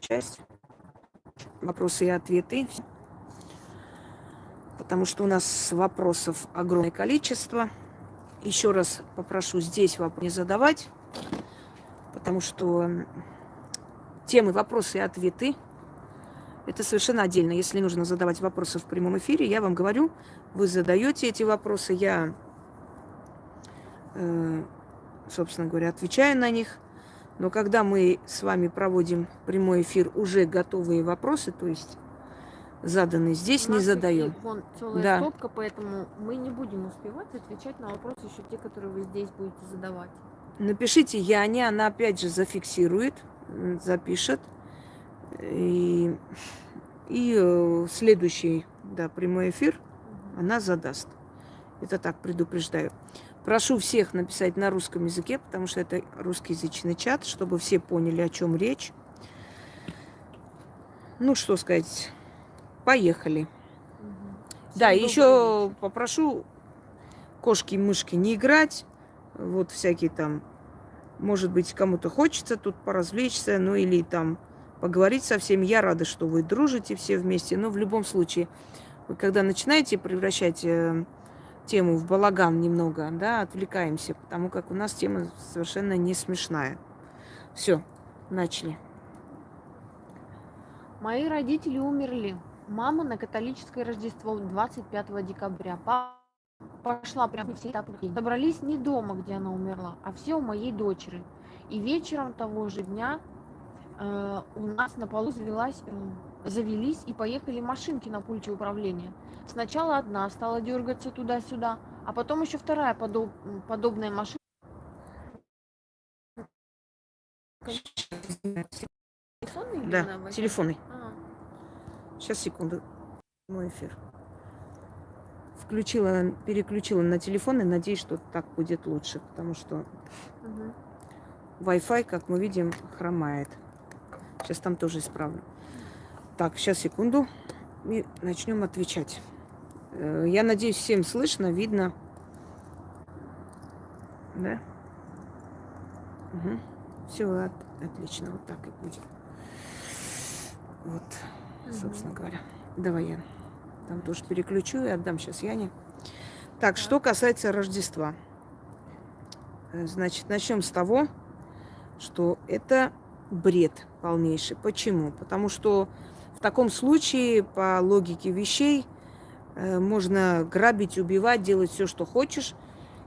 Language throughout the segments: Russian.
часть. Вопросы и ответы. Потому что у нас вопросов огромное количество. Еще раз попрошу здесь вопрос не задавать, потому что темы вопросы и ответы это совершенно отдельно. Если нужно задавать вопросы в прямом эфире, я вам говорю, вы задаете эти вопросы, я, э, собственно говоря, отвечаю на них. Но когда мы с вами проводим прямой эфир, уже готовые вопросы, то есть заданные здесь, не задаем. Вон целая да. стопка, поэтому мы не будем успевать отвечать на вопросы еще те, которые вы здесь будете задавать. Напишите Яне, она опять же зафиксирует, запишет. И, и э, следующий да, прямой эфир она задаст. Это так предупреждаю. Прошу всех написать на русском языке, потому что это русскоязычный чат, чтобы все поняли, о чем речь. Ну, что сказать, поехали. Угу. Да, еще попрошу кошки и мышки не играть. Вот всякие там, может быть, кому-то хочется тут поразвлечься, ну или там поговорить со всеми. Я рада, что вы дружите все вместе, но в любом случае, вы когда начинаете превращать э, тему в балаган немного, да, отвлекаемся, потому как у нас тема совершенно не смешная. Все, начали. Мои родители умерли. Мама на католическое Рождество 25 декабря. Папа пошла прям все этапы. Собрались не дома, где она умерла, а все у моей дочери. И вечером того же дня э, у нас на полу завелась, э, завелись и поехали машинки на пульте управления. Сначала одна стала дергаться туда-сюда, а потом еще вторая подоб, подобная машина. Телефонный да, телефонный. А. Сейчас, секунду. Мой эфир. Включила, переключила на телефон и надеюсь, что так будет лучше, потому что угу. Wi-Fi, как мы видим, хромает. Сейчас там тоже исправлю. Так, сейчас, секунду. И начнем отвечать. Э, я надеюсь, всем слышно, видно. Да? Угу. Все, от, отлично. Вот так и будет. Вот, угу. собственно говоря. Давай я там тоже переключу и отдам сейчас Яне. Так, что касается Рождества. Э, значит, начнем с того, что это бред полнейший. Почему? Потому что в таком случае, по логике вещей, можно грабить, убивать, делать все, что хочешь.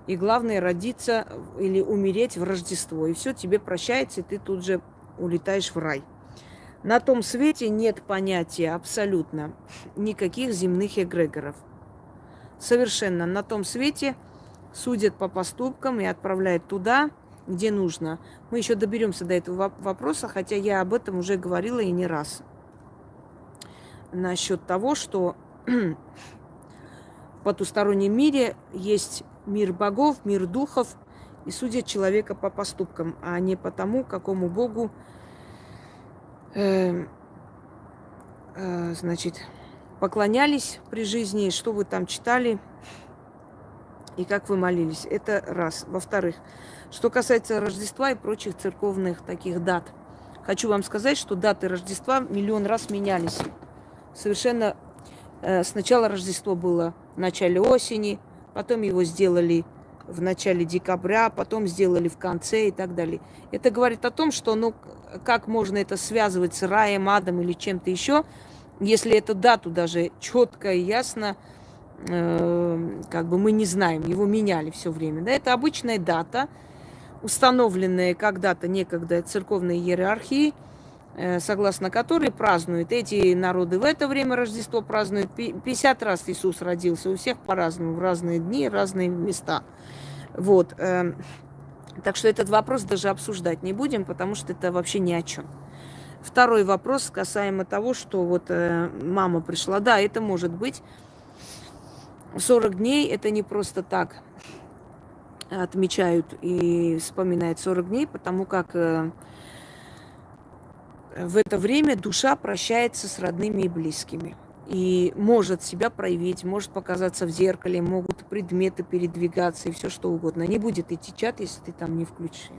И главное, родиться или умереть в Рождество. И все тебе прощается, и ты тут же улетаешь в рай. На том свете нет понятия абсолютно никаких земных эгрегоров. Совершенно. На том свете судят по поступкам и отправляют туда, где нужно. Мы еще доберемся до этого вопроса, хотя я об этом уже говорила и не раз. Насчет того, что потустороннем мире есть мир богов, мир духов, и судят человека по поступкам, а не по тому, какому богу, э, э, значит, поклонялись при жизни, что вы там читали и как вы молились. Это раз. Во-вторых, что касается Рождества и прочих церковных таких дат, хочу вам сказать, что даты Рождества миллион раз менялись. Совершенно сначала Рождество было в начале осени, потом его сделали в начале декабря, потом сделали в конце и так далее. Это говорит о том, что ну как можно это связывать с раем, адом или чем-то еще, если эту дату даже четко и ясно э, как бы мы не знаем, его меняли все время. Да, это обычная дата, установленные когда-то некогда церковной иерархии, э, согласно которой празднуют эти народы в это время Рождество празднуют. 50 раз Иисус родился, у всех по-разному, в разные дни, разные места. Вот. Эм, так что этот вопрос даже обсуждать не будем, потому что это вообще ни о чем. Второй вопрос касаемо того, что вот э, мама пришла. Да, это может быть. 40 дней это не просто так отмечают и вспоминают 40 дней, потому как э, в это время душа прощается с родными и близкими. И может себя проявить, может показаться в зеркале, могут предметы передвигаться и все что угодно. Не будет идти чат, если ты там не включишь.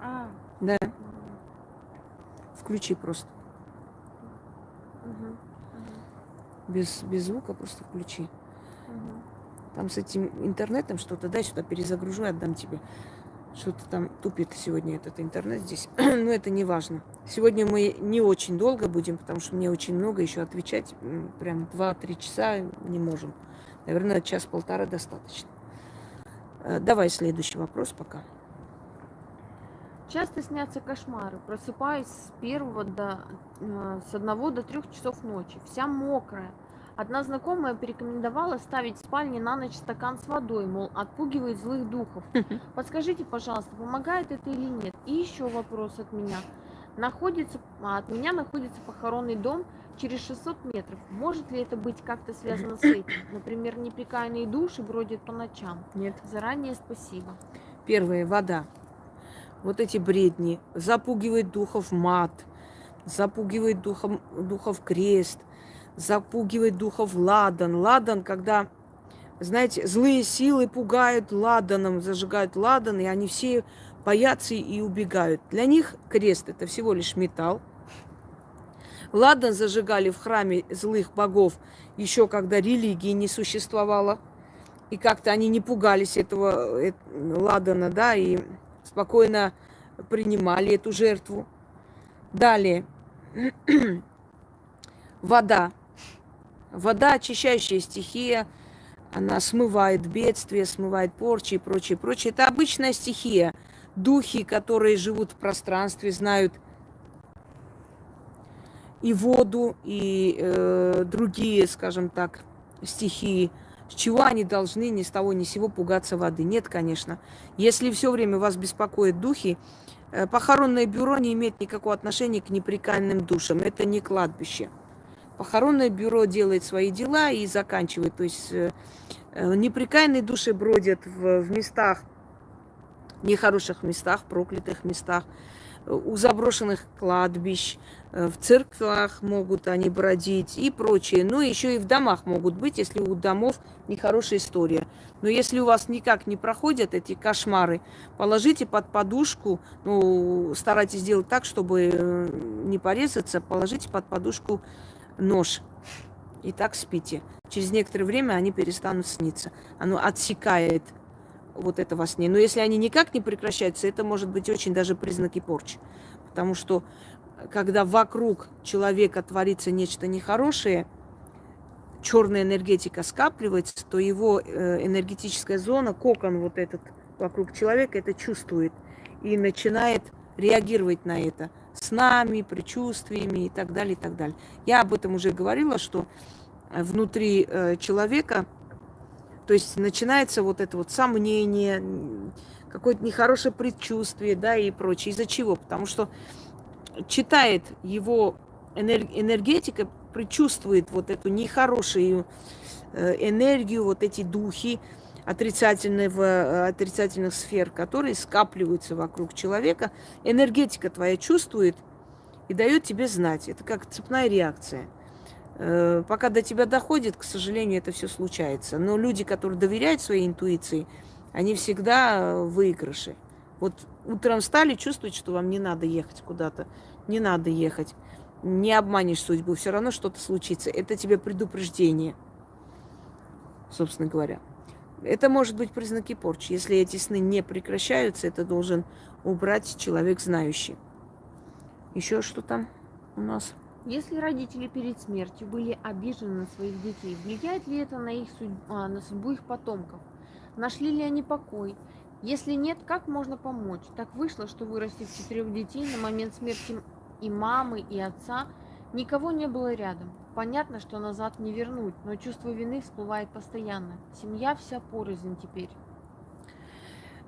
А. Да. Включи просто. Без, без звука просто включи. Мгм. Там с этим интернетом что-то, дай сюда перезагружу и отдам тебе. Что-то там тупит сегодня этот интернет здесь. Но это не важно. Сегодня мы не очень долго будем, потому что мне очень много еще отвечать. Прям 2-3 часа не можем. Наверное, час-полтора достаточно. Э, Давай следующий вопрос пока. Часто снятся кошмары. Просыпаюсь с первого до э, с одного до трех часов ночи, вся мокрая. Одна знакомая порекомендовала ставить в спальне на ночь стакан с водой, мол, отпугивает злых духов. Подскажите, пожалуйста, помогает это или нет? И еще вопрос от меня. Находится, а, от меня находится похоронный дом через 600 метров. Может ли это быть как-то связано с этим? Например, неприкаянные души бродят по ночам. Нет. Заранее спасибо. Первое, вода. Вот эти бредни. Запугивает духов мат, запугивает духом, духов крест, запугивает духов ладан. Ладан, когда, знаете, злые силы пугают ладаном, зажигают ладан, и они все боятся и убегают. Для них крест – это всего лишь металл. Ладан зажигали в храме злых богов еще когда религии не существовало. И как-то они не пугались этого э, ладана, да, и спокойно принимали эту жертву. Далее. Вода. Вода очищающая стихия. Она смывает бедствия, смывает порчи и прочее, прочее. Это обычная стихия. Духи, которые живут в пространстве, знают и воду, и э, другие, скажем так, стихии. С чего они должны ни с того ни с сего пугаться воды? Нет, конечно. Если все время вас беспокоят духи, э, похоронное бюро не имеет никакого отношения к неприкаянным душам. Это не кладбище. Похоронное бюро делает свои дела и заканчивает. То есть э, э, неприкаянные души бродят в, в местах, нехороших местах, проклятых местах, э, у заброшенных кладбищ, в церквах могут они бродить и прочее. Ну, еще и в домах могут быть, если у домов нехорошая история. Но если у вас никак не проходят эти кошмары, положите под подушку, ну, старайтесь сделать так, чтобы не порезаться, положите под подушку нож. И так спите. Через некоторое время они перестанут сниться. Оно отсекает вот это во сне. Но если они никак не прекращаются, это может быть очень даже признаки порчи. Потому что когда вокруг человека творится нечто нехорошее, черная энергетика скапливается, то его э, энергетическая зона, кокон вот этот вокруг человека, это чувствует и начинает реагировать на это с нами, предчувствиями и так далее, и так далее. Я об этом уже говорила, что внутри э, человека, то есть начинается вот это вот сомнение, какое-то нехорошее предчувствие, да, и прочее. Из-за чего? Потому что читает его энергетика, предчувствует вот эту нехорошую э, энергию, вот эти духи отрицательного, э, отрицательных сфер, которые скапливаются вокруг человека. Энергетика твоя чувствует и дает тебе знать. Это как цепная реакция. Э, пока до тебя доходит, к сожалению, это все случается. Но люди, которые доверяют своей интуиции, они всегда в выигрыше. Вот утром встали, чувствуете, что вам не надо ехать куда-то, не надо ехать. Не обманешь судьбу, все равно что-то случится. Это тебе предупреждение, собственно говоря. Это может быть признаки порчи. Если эти сны не прекращаются, это должен убрать человек знающий. Еще что там у нас? Если родители перед смертью были обижены на своих детей, влияет ли это на, их судь... а, на судьбу их потомков? Нашли ли они покой? Если нет, как можно помочь? Так вышло, что вырастив четырех детей на момент смерти и мамы, и отца, никого не было рядом. Понятно, что назад не вернуть, но чувство вины всплывает постоянно. Семья вся порознь теперь.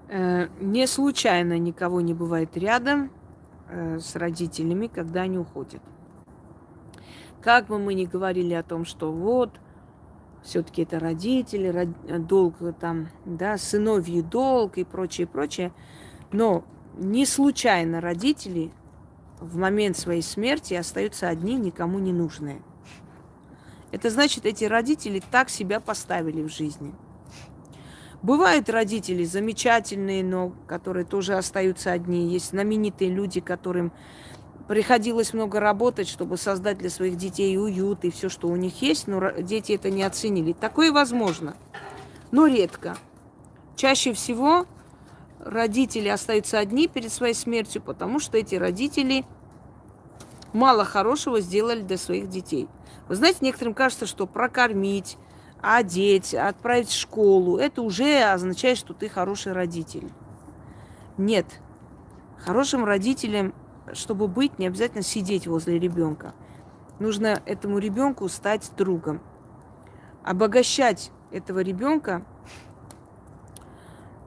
Э, не случайно никого не бывает рядом э, с родителями, когда они уходят. Как бы мы ни говорили о том, что вот, все-таки это родители, род... долг там, да, сыновий долг и прочее, прочее, но не случайно родители в момент своей смерти остаются одни, никому не нужные. Это значит, эти родители так себя поставили в жизни. Бывают родители замечательные, но которые тоже остаются одни. Есть знаменитые люди, которым приходилось много работать, чтобы создать для своих детей уют и все, что у них есть, но дети это не оценили. Такое возможно, но редко. Чаще всего родители остаются одни перед своей смертью, потому что эти родители мало хорошего сделали для своих детей. Вы знаете, некоторым кажется, что прокормить, одеть, отправить в школу, это уже означает, что ты хороший родитель. Нет. Хорошим родителем, чтобы быть, не обязательно сидеть возле ребенка. Нужно этому ребенку стать другом. Обогащать этого ребенка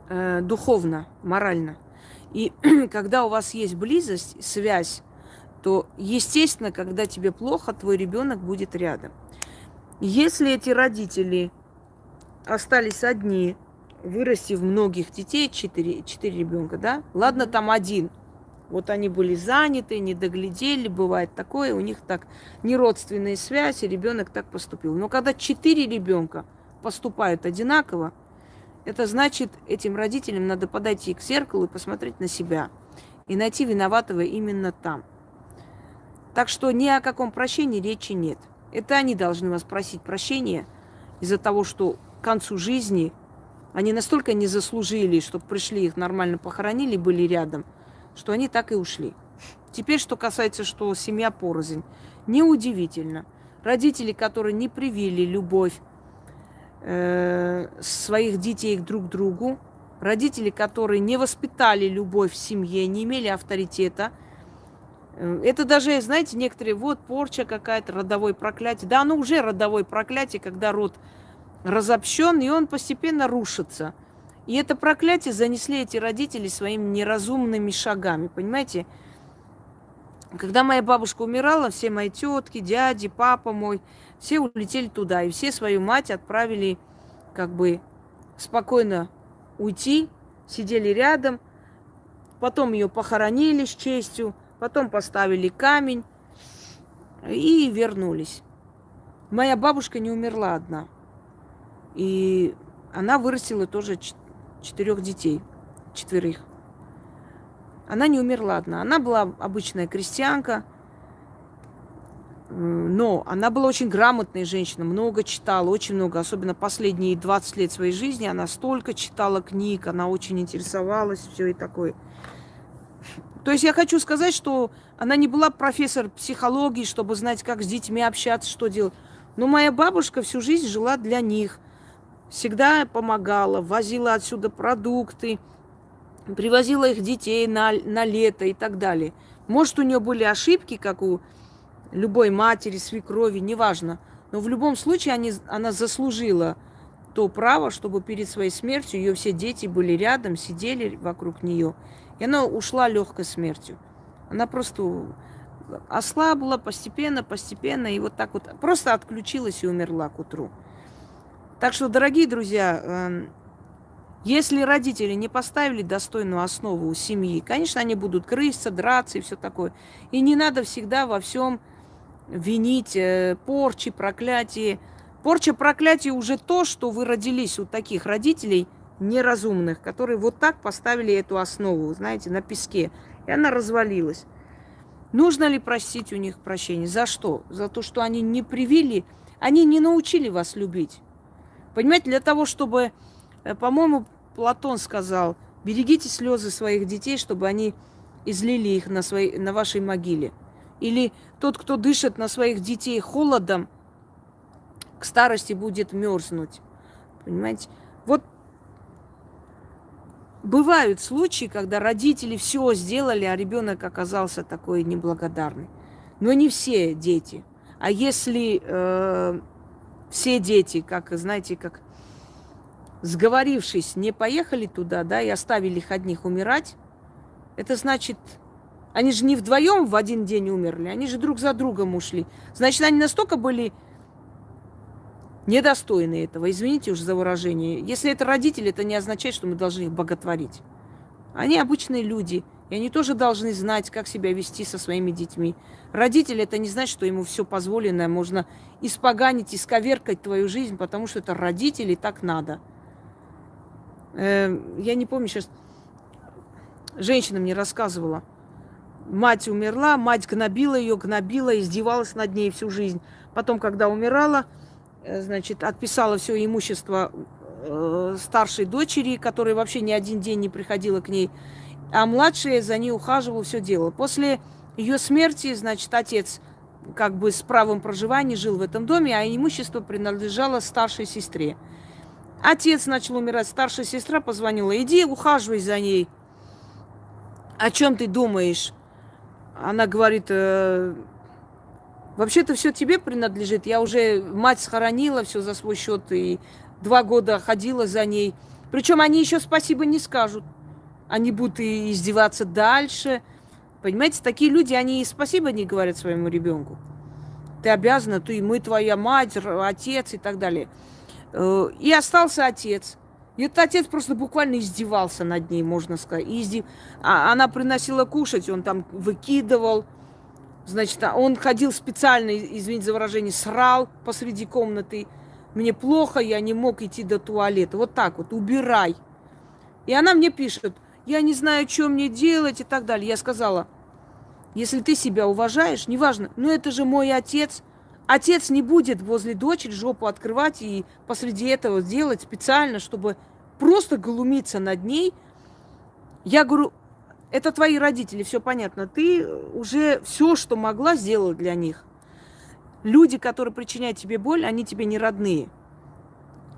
э, духовно, морально. И когда у вас есть близость, связь, то, естественно, когда тебе плохо, твой ребенок будет рядом. Если эти родители остались одни, вырастив многих детей, четыре, четыре ребенка, да? Ладно, там один. Вот они были заняты, не доглядели, бывает такое, у них так не родственные связи, ребенок так поступил. Но когда четыре ребенка поступают одинаково, это значит, этим родителям надо подойти к зеркалу и посмотреть на себя. И найти виноватого именно там. Так что ни о каком прощении речи нет. Это они должны вас просить прощения из-за того, что к концу жизни они настолько не заслужили, чтобы пришли, их нормально похоронили, были рядом, что они так и ушли. Теперь, что касается, что семья порознь. Неудивительно. Родители, которые не привили любовь э, своих детей друг к другу, родители, которые не воспитали любовь в семье, не имели авторитета – это даже, знаете, некоторые, вот порча какая-то, родовое проклятие. Да, оно уже родовое проклятие, когда род разобщен, и он постепенно рушится. И это проклятие занесли эти родители своими неразумными шагами, понимаете? Когда моя бабушка умирала, все мои тетки, дяди, папа мой, все улетели туда, и все свою мать отправили как бы спокойно уйти, сидели рядом, потом ее похоронили с честью, потом поставили камень и вернулись. Моя бабушка не умерла одна. И она вырастила тоже четырех детей, четверых. Она не умерла одна. Она была обычная крестьянка, но она была очень грамотная женщина, много читала, очень много, особенно последние 20 лет своей жизни. Она столько читала книг, она очень интересовалась, все и такое. То есть я хочу сказать, что она не была профессор психологии, чтобы знать, как с детьми общаться, что делать. Но моя бабушка всю жизнь жила для них. Всегда помогала, возила отсюда продукты, привозила их детей на, на лето и так далее. Может, у нее были ошибки, как у любой матери, свекрови, неважно. Но в любом случае они, она заслужила то право, чтобы перед своей смертью ее все дети были рядом, сидели вокруг нее. И она ушла легкой смертью. Она просто ослабла постепенно, постепенно, и вот так вот просто отключилась и умерла к утру. Так что, дорогие друзья, эм, если родители не поставили достойную основу у семьи, конечно, они будут крыситься, драться и все такое. И не надо всегда во всем винить э, порчи, проклятие. Порча, проклятие уже то, что вы родились у таких родителей – неразумных, которые вот так поставили эту основу, знаете, на песке. И она развалилась. Нужно ли просить у них прощения? За что? За то, что они не привили, они не научили вас любить. Понимаете, для того, чтобы, э, по-моему, Платон сказал, берегите слезы своих детей, чтобы они излили их на, своей, на вашей могиле. Или тот, кто дышит на своих детей холодом, к старости будет мерзнуть. Понимаете? Вот бывают случаи, когда родители все сделали, а ребенок оказался такой неблагодарный. Но не все дети. А если э, все дети, как, знаете, как сговорившись, не поехали туда, да, и оставили их одних умирать, это значит, они же не вдвоем в один день умерли, они же друг за другом ушли. Значит, они настолько были недостойны этого. Извините уж за выражение. Если это родители, это не означает, что мы должны их боготворить. Они обычные люди, и они тоже должны знать, как себя вести со своими детьми. Родитель это не значит, что ему все позволено, можно испоганить, исковеркать твою жизнь, потому что это родители, так надо. Э, я не помню сейчас, женщина мне рассказывала, Мать умерла, мать гнобила ее, гнобила, издевалась над ней всю жизнь. Потом, когда умирала, значит, отписала все имущество э, старшей дочери, которая вообще ни один день не приходила к ней, а младшая за ней ухаживала, все делала. После ее смерти, значит, отец как бы с правом проживания жил в этом доме, а имущество принадлежало старшей сестре. Отец начал умирать, старшая сестра позвонила, иди ухаживай за ней. О чем ты думаешь? Она говорит, э, вообще-то все тебе принадлежит. Я уже мать схоронила все за свой счет и два года ходила за ней. Причем они еще спасибо не скажут. Они будут и издеваться дальше. Понимаете, такие люди, они и спасибо не говорят своему ребенку. Ты обязана, ты, мы твоя мать, отец и так далее. Э, и остался отец. И этот отец просто буквально издевался над ней, можно сказать. Издев... а она приносила кушать, он там выкидывал. Значит, а он ходил специально, извините за выражение, срал посреди комнаты. Мне плохо, я не мог идти до туалета. Вот так вот, убирай. И она мне пишет, я не знаю, что мне делать и так далее. Я сказала, если ты себя уважаешь, неважно, но это же мой отец – Отец не будет возле дочери жопу открывать и посреди этого делать специально, чтобы просто глумиться над ней. Я говорю, это твои родители, все понятно. Ты уже все, что могла, сделала для них. Люди, которые причиняют тебе боль, они тебе не родные.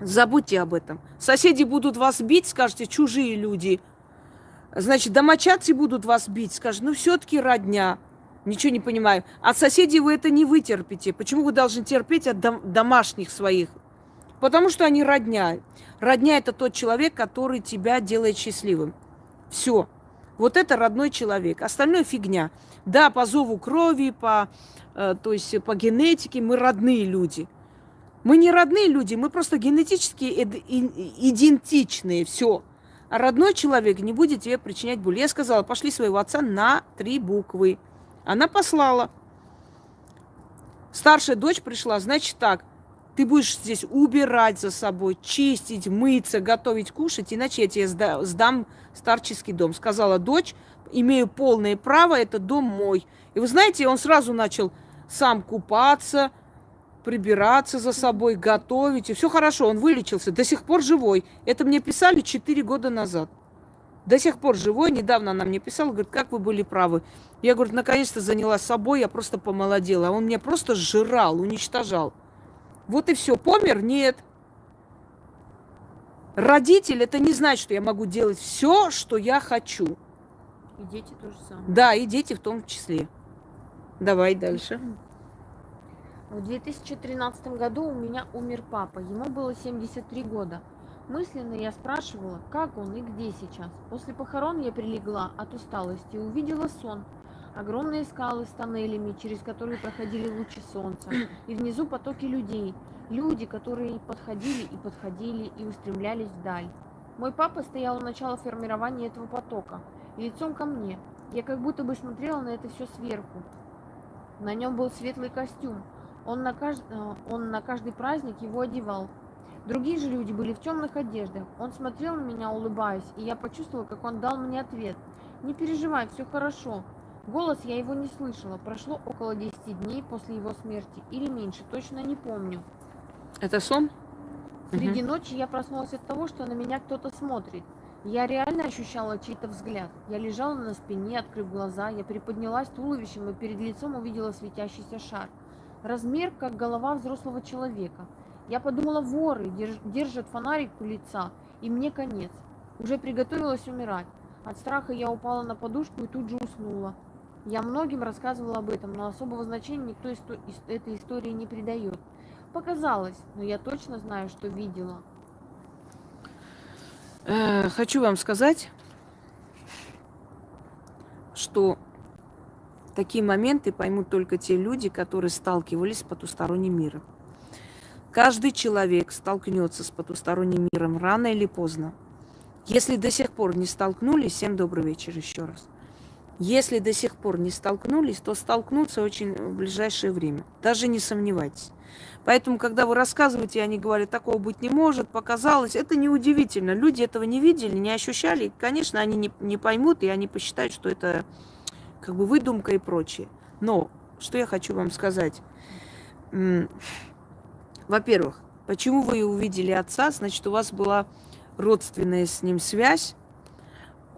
Забудьте об этом. Соседи будут вас бить, скажете, чужие люди. Значит, домочадцы будут вас бить, скажут, ну все-таки родня. Ничего не понимаю. От соседей вы это не вытерпите. Почему вы должны терпеть от дом- домашних своих? Потому что они родня. Родня – это тот человек, который тебя делает счастливым. Все. Вот это родной человек. Остальное фигня. Да, по зову крови, по, э, то есть по генетике мы родные люди. Мы не родные люди, мы просто генетически идентичные. Все. А родной человек не будет тебе причинять боль. Я сказала, пошли своего отца на три буквы. Она послала. Старшая дочь пришла, значит так, ты будешь здесь убирать за собой, чистить, мыться, готовить, кушать, иначе я тебе сдам старческий дом. Сказала дочь, имею полное право, это дом мой. И вы знаете, он сразу начал сам купаться, прибираться за собой, готовить. И все хорошо, он вылечился, до сих пор живой. Это мне писали 4 года назад до сих пор живой. Недавно она мне писала, говорит, как вы были правы. Я, говорю, наконец-то занялась собой, я просто помолодела. А он меня просто сжирал, уничтожал. Вот и все. Помер? Нет. Родитель, это не значит, что я могу делать все, что я хочу. И дети тоже самое. Да, и дети в том числе. Давай дальше. В 2013 году у меня умер папа. Ему было 73 года. Мысленно я спрашивала, как он и где сейчас. После похорон я прилегла от усталости и увидела сон. Огромные скалы с тоннелями, через которые проходили лучи солнца. И внизу потоки людей. Люди, которые подходили и подходили и устремлялись вдаль. Мой папа стоял у начала формирования этого потока, лицом ко мне. Я как будто бы смотрела на это все сверху. На нем был светлый костюм. Он на, кажд... Э, он на каждый праздник его одевал. Другие же люди были в темных одеждах. Он смотрел на меня, улыбаясь, и я почувствовала, как он дал мне ответ. «Не переживай, все хорошо». Голос я его не слышала. Прошло около 10 дней после его смерти, или меньше, точно не помню. Это сон? Среди угу. ночи я проснулась от того, что на меня кто-то смотрит. Я реально ощущала чей-то взгляд. Я лежала на спине, открыв глаза, я приподнялась туловищем и перед лицом увидела светящийся шар. Размер, как голова взрослого человека. Я подумала, воры держат фонарик у лица, и мне конец. Уже приготовилась умирать. От страха я упала на подушку и тут же уснула. Я многим рассказывала об этом, но особого значения никто этой истории не придает. Показалось, но я точно знаю, что видела. Э, хочу вам сказать, что такие моменты поймут только те люди, которые сталкивались с потусторонним миром. Каждый человек столкнется с потусторонним миром рано или поздно. Если до сих пор не столкнулись, всем добрый вечер еще раз. Если до сих пор не столкнулись, то столкнутся очень в ближайшее время. Даже не сомневайтесь. Поэтому, когда вы рассказываете, они говорят, такого быть не может, показалось, это неудивительно. Люди этого не видели, не ощущали. Конечно, они не, не поймут, и они посчитают, что это как бы выдумка и прочее. Но что я хочу вам сказать? Во-первых, почему вы увидели отца? Значит, у вас была родственная с ним связь,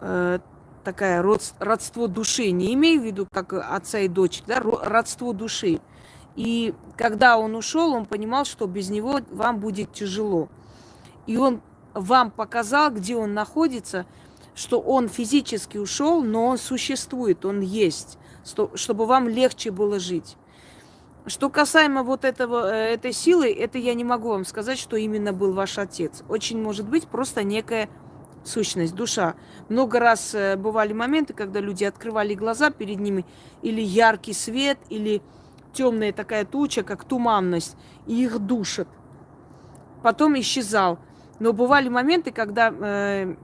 э, такая род, родство души. Не имею в виду как отца и дочь, да, родство души. И когда он ушел, он понимал, что без него вам будет тяжело. И он вам показал, где он находится, что он физически ушел, но он существует, он есть, чтобы вам легче было жить. Что касаемо вот этого, э, этой силы, это я не могу вам сказать, что именно был ваш отец. Очень может быть просто некая сущность, душа. Много раз э, бывали моменты, когда люди открывали глаза перед ними, или яркий свет, или темная такая туча, как туманность, и их душат. Потом исчезал. Но бывали моменты, когда э,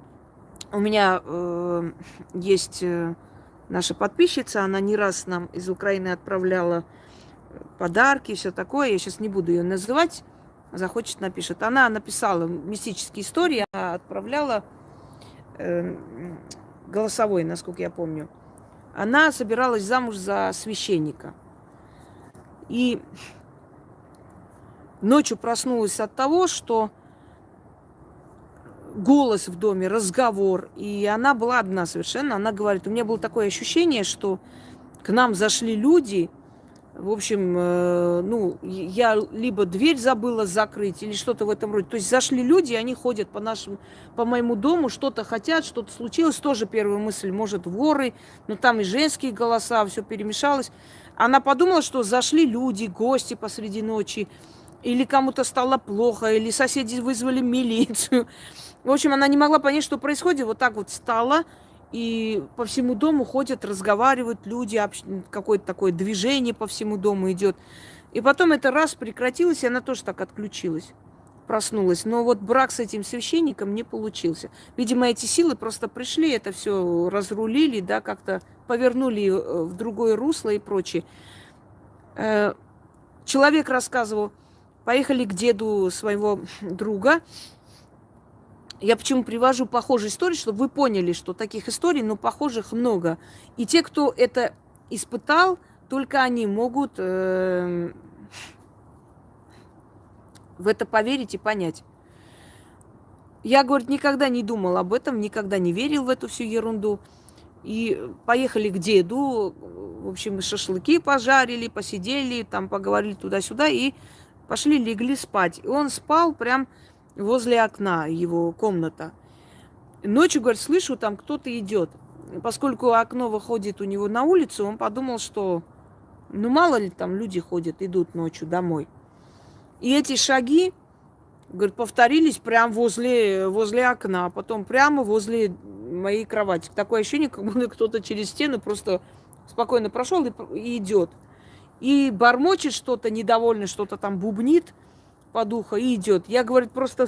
у меня э, есть э, наша подписчица, она не раз нам из Украины отправляла подарки и все такое. Я сейчас не буду ее называть. Захочет, напишет. Она написала мистические истории, отправляла э, голосовой, насколько я помню. Она собиралась замуж за священника. И ночью проснулась от того, что голос в доме, разговор. И она была одна совершенно. Она говорит, у меня было такое ощущение, что к нам зашли люди – в общем, э, ну, я либо дверь забыла закрыть или что-то в этом роде. То есть зашли люди, они ходят по нашему, по моему дому, что-то хотят, что-то случилось. Тоже первая мысль, может, воры, но там и женские голоса, все перемешалось. Она подумала, что зашли люди, гости посреди ночи, или кому-то стало плохо, или соседи вызвали милицию. В общем, она не могла понять, что происходит. Вот так вот стала, и по всему дому ходят, разговаривают люди, какое-то такое движение по всему дому идет. И потом это раз прекратилось, и она тоже так отключилась, проснулась. Но вот брак с этим священником не получился. Видимо, эти силы просто пришли, это все разрулили, да, как-то повернули э, в другое русло и прочее. Э, человек рассказывал, поехали к деду своего друга, я почему привожу похожие истории, чтобы вы поняли, что таких историй, но похожих много. И те, кто это испытал, только они могут э, в это поверить и понять. Я, говорит, никогда не думал об этом, никогда не верил в эту всю ерунду. И поехали к деду, в общем, шашлыки пожарили, посидели, там поговорили туда-сюда и пошли, легли спать. И он спал прям возле окна его комната. Ночью, говорит, слышу, там кто-то идет. Поскольку окно выходит у него на улицу, он подумал, что ну мало ли там люди ходят, идут ночью домой. И эти шаги, говорит, повторились прямо возле, возле окна, а потом прямо возле моей кровати. Такое ощущение, как будто кто-то через стену просто спокойно прошел и, и идет. И бормочет что-то, недовольно что-то там бубнит – по духу и идет. Я, говорит, просто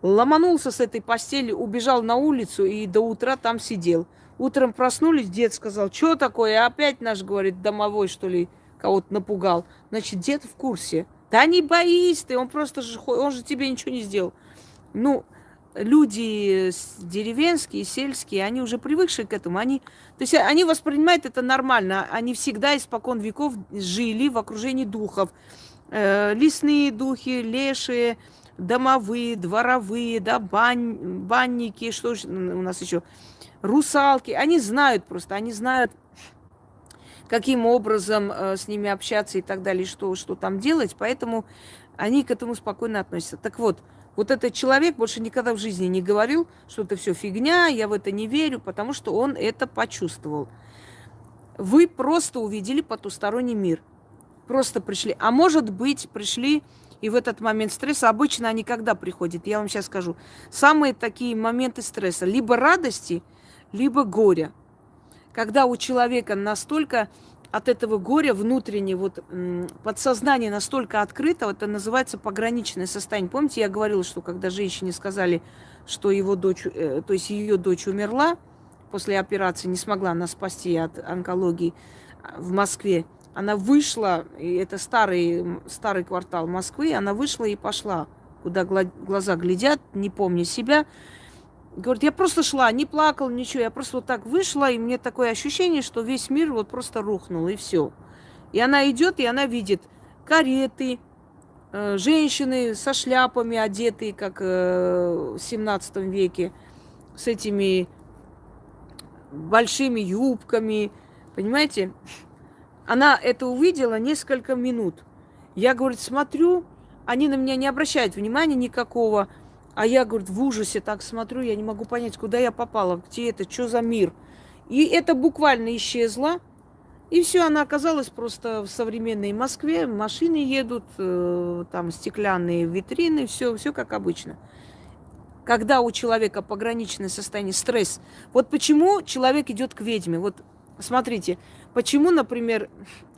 ломанулся с этой постели, убежал на улицу и до утра там сидел. Утром проснулись, дед сказал, что такое? Опять наш, говорит, домовой, что ли, кого-то напугал. Значит, дед в курсе. Да не боись ты, он просто же, он же тебе ничего не сделал. Ну, люди деревенские, сельские, они уже привыкшие к этому. Они, то есть они воспринимают это нормально. Они всегда испокон веков жили в окружении духов э, лесные духи, лешие, домовые, дворовые, да, бань, банники, что же у нас еще, русалки. Они знают просто, они знают, каким образом э, с ними общаться и так далее, что, что там делать, поэтому они к этому спокойно относятся. Так вот, вот этот человек больше никогда в жизни не говорил, что это все фигня, я в это не верю, потому что он это почувствовал. Вы просто увидели потусторонний мир – просто пришли. А может быть, пришли и в этот момент стресса, обычно они когда приходят, я вам сейчас скажу, самые такие моменты стресса, либо радости, либо горя. Когда у человека настолько от этого горя внутренне, вот подсознание настолько открыто, это называется пограничное состояние. Помните, я говорила, что когда женщине сказали, что его дочь, э, то есть ее дочь умерла после операции, не смогла нас спасти от онкологии а, в Москве, она вышла, и это старый, старый квартал Москвы, она вышла и пошла, куда глаза глядят, не помня себя. Говорит, я просто шла, не плакал, ничего. Я просто вот так вышла, и мне такое ощущение, что весь мир вот просто рухнул, и все. И она идет, и она видит кареты, э, женщины со шляпами одетые, как э, в 17 веке, с этими большими юбками, понимаете? Она это увидела несколько минут. Я, говорит, смотрю, они на меня не обращают внимания никакого. А я, говорит, в ужасе так смотрю, я не могу понять, куда я попала, где это, что за мир. И это буквально исчезло. И все, она оказалась просто в современной Москве. Машины едут, э, там стеклянные витрины, все, все как обычно. Когда у человека пограничное состояние, стресс. Вот почему человек идет к ведьме. Вот смотрите, почему, например,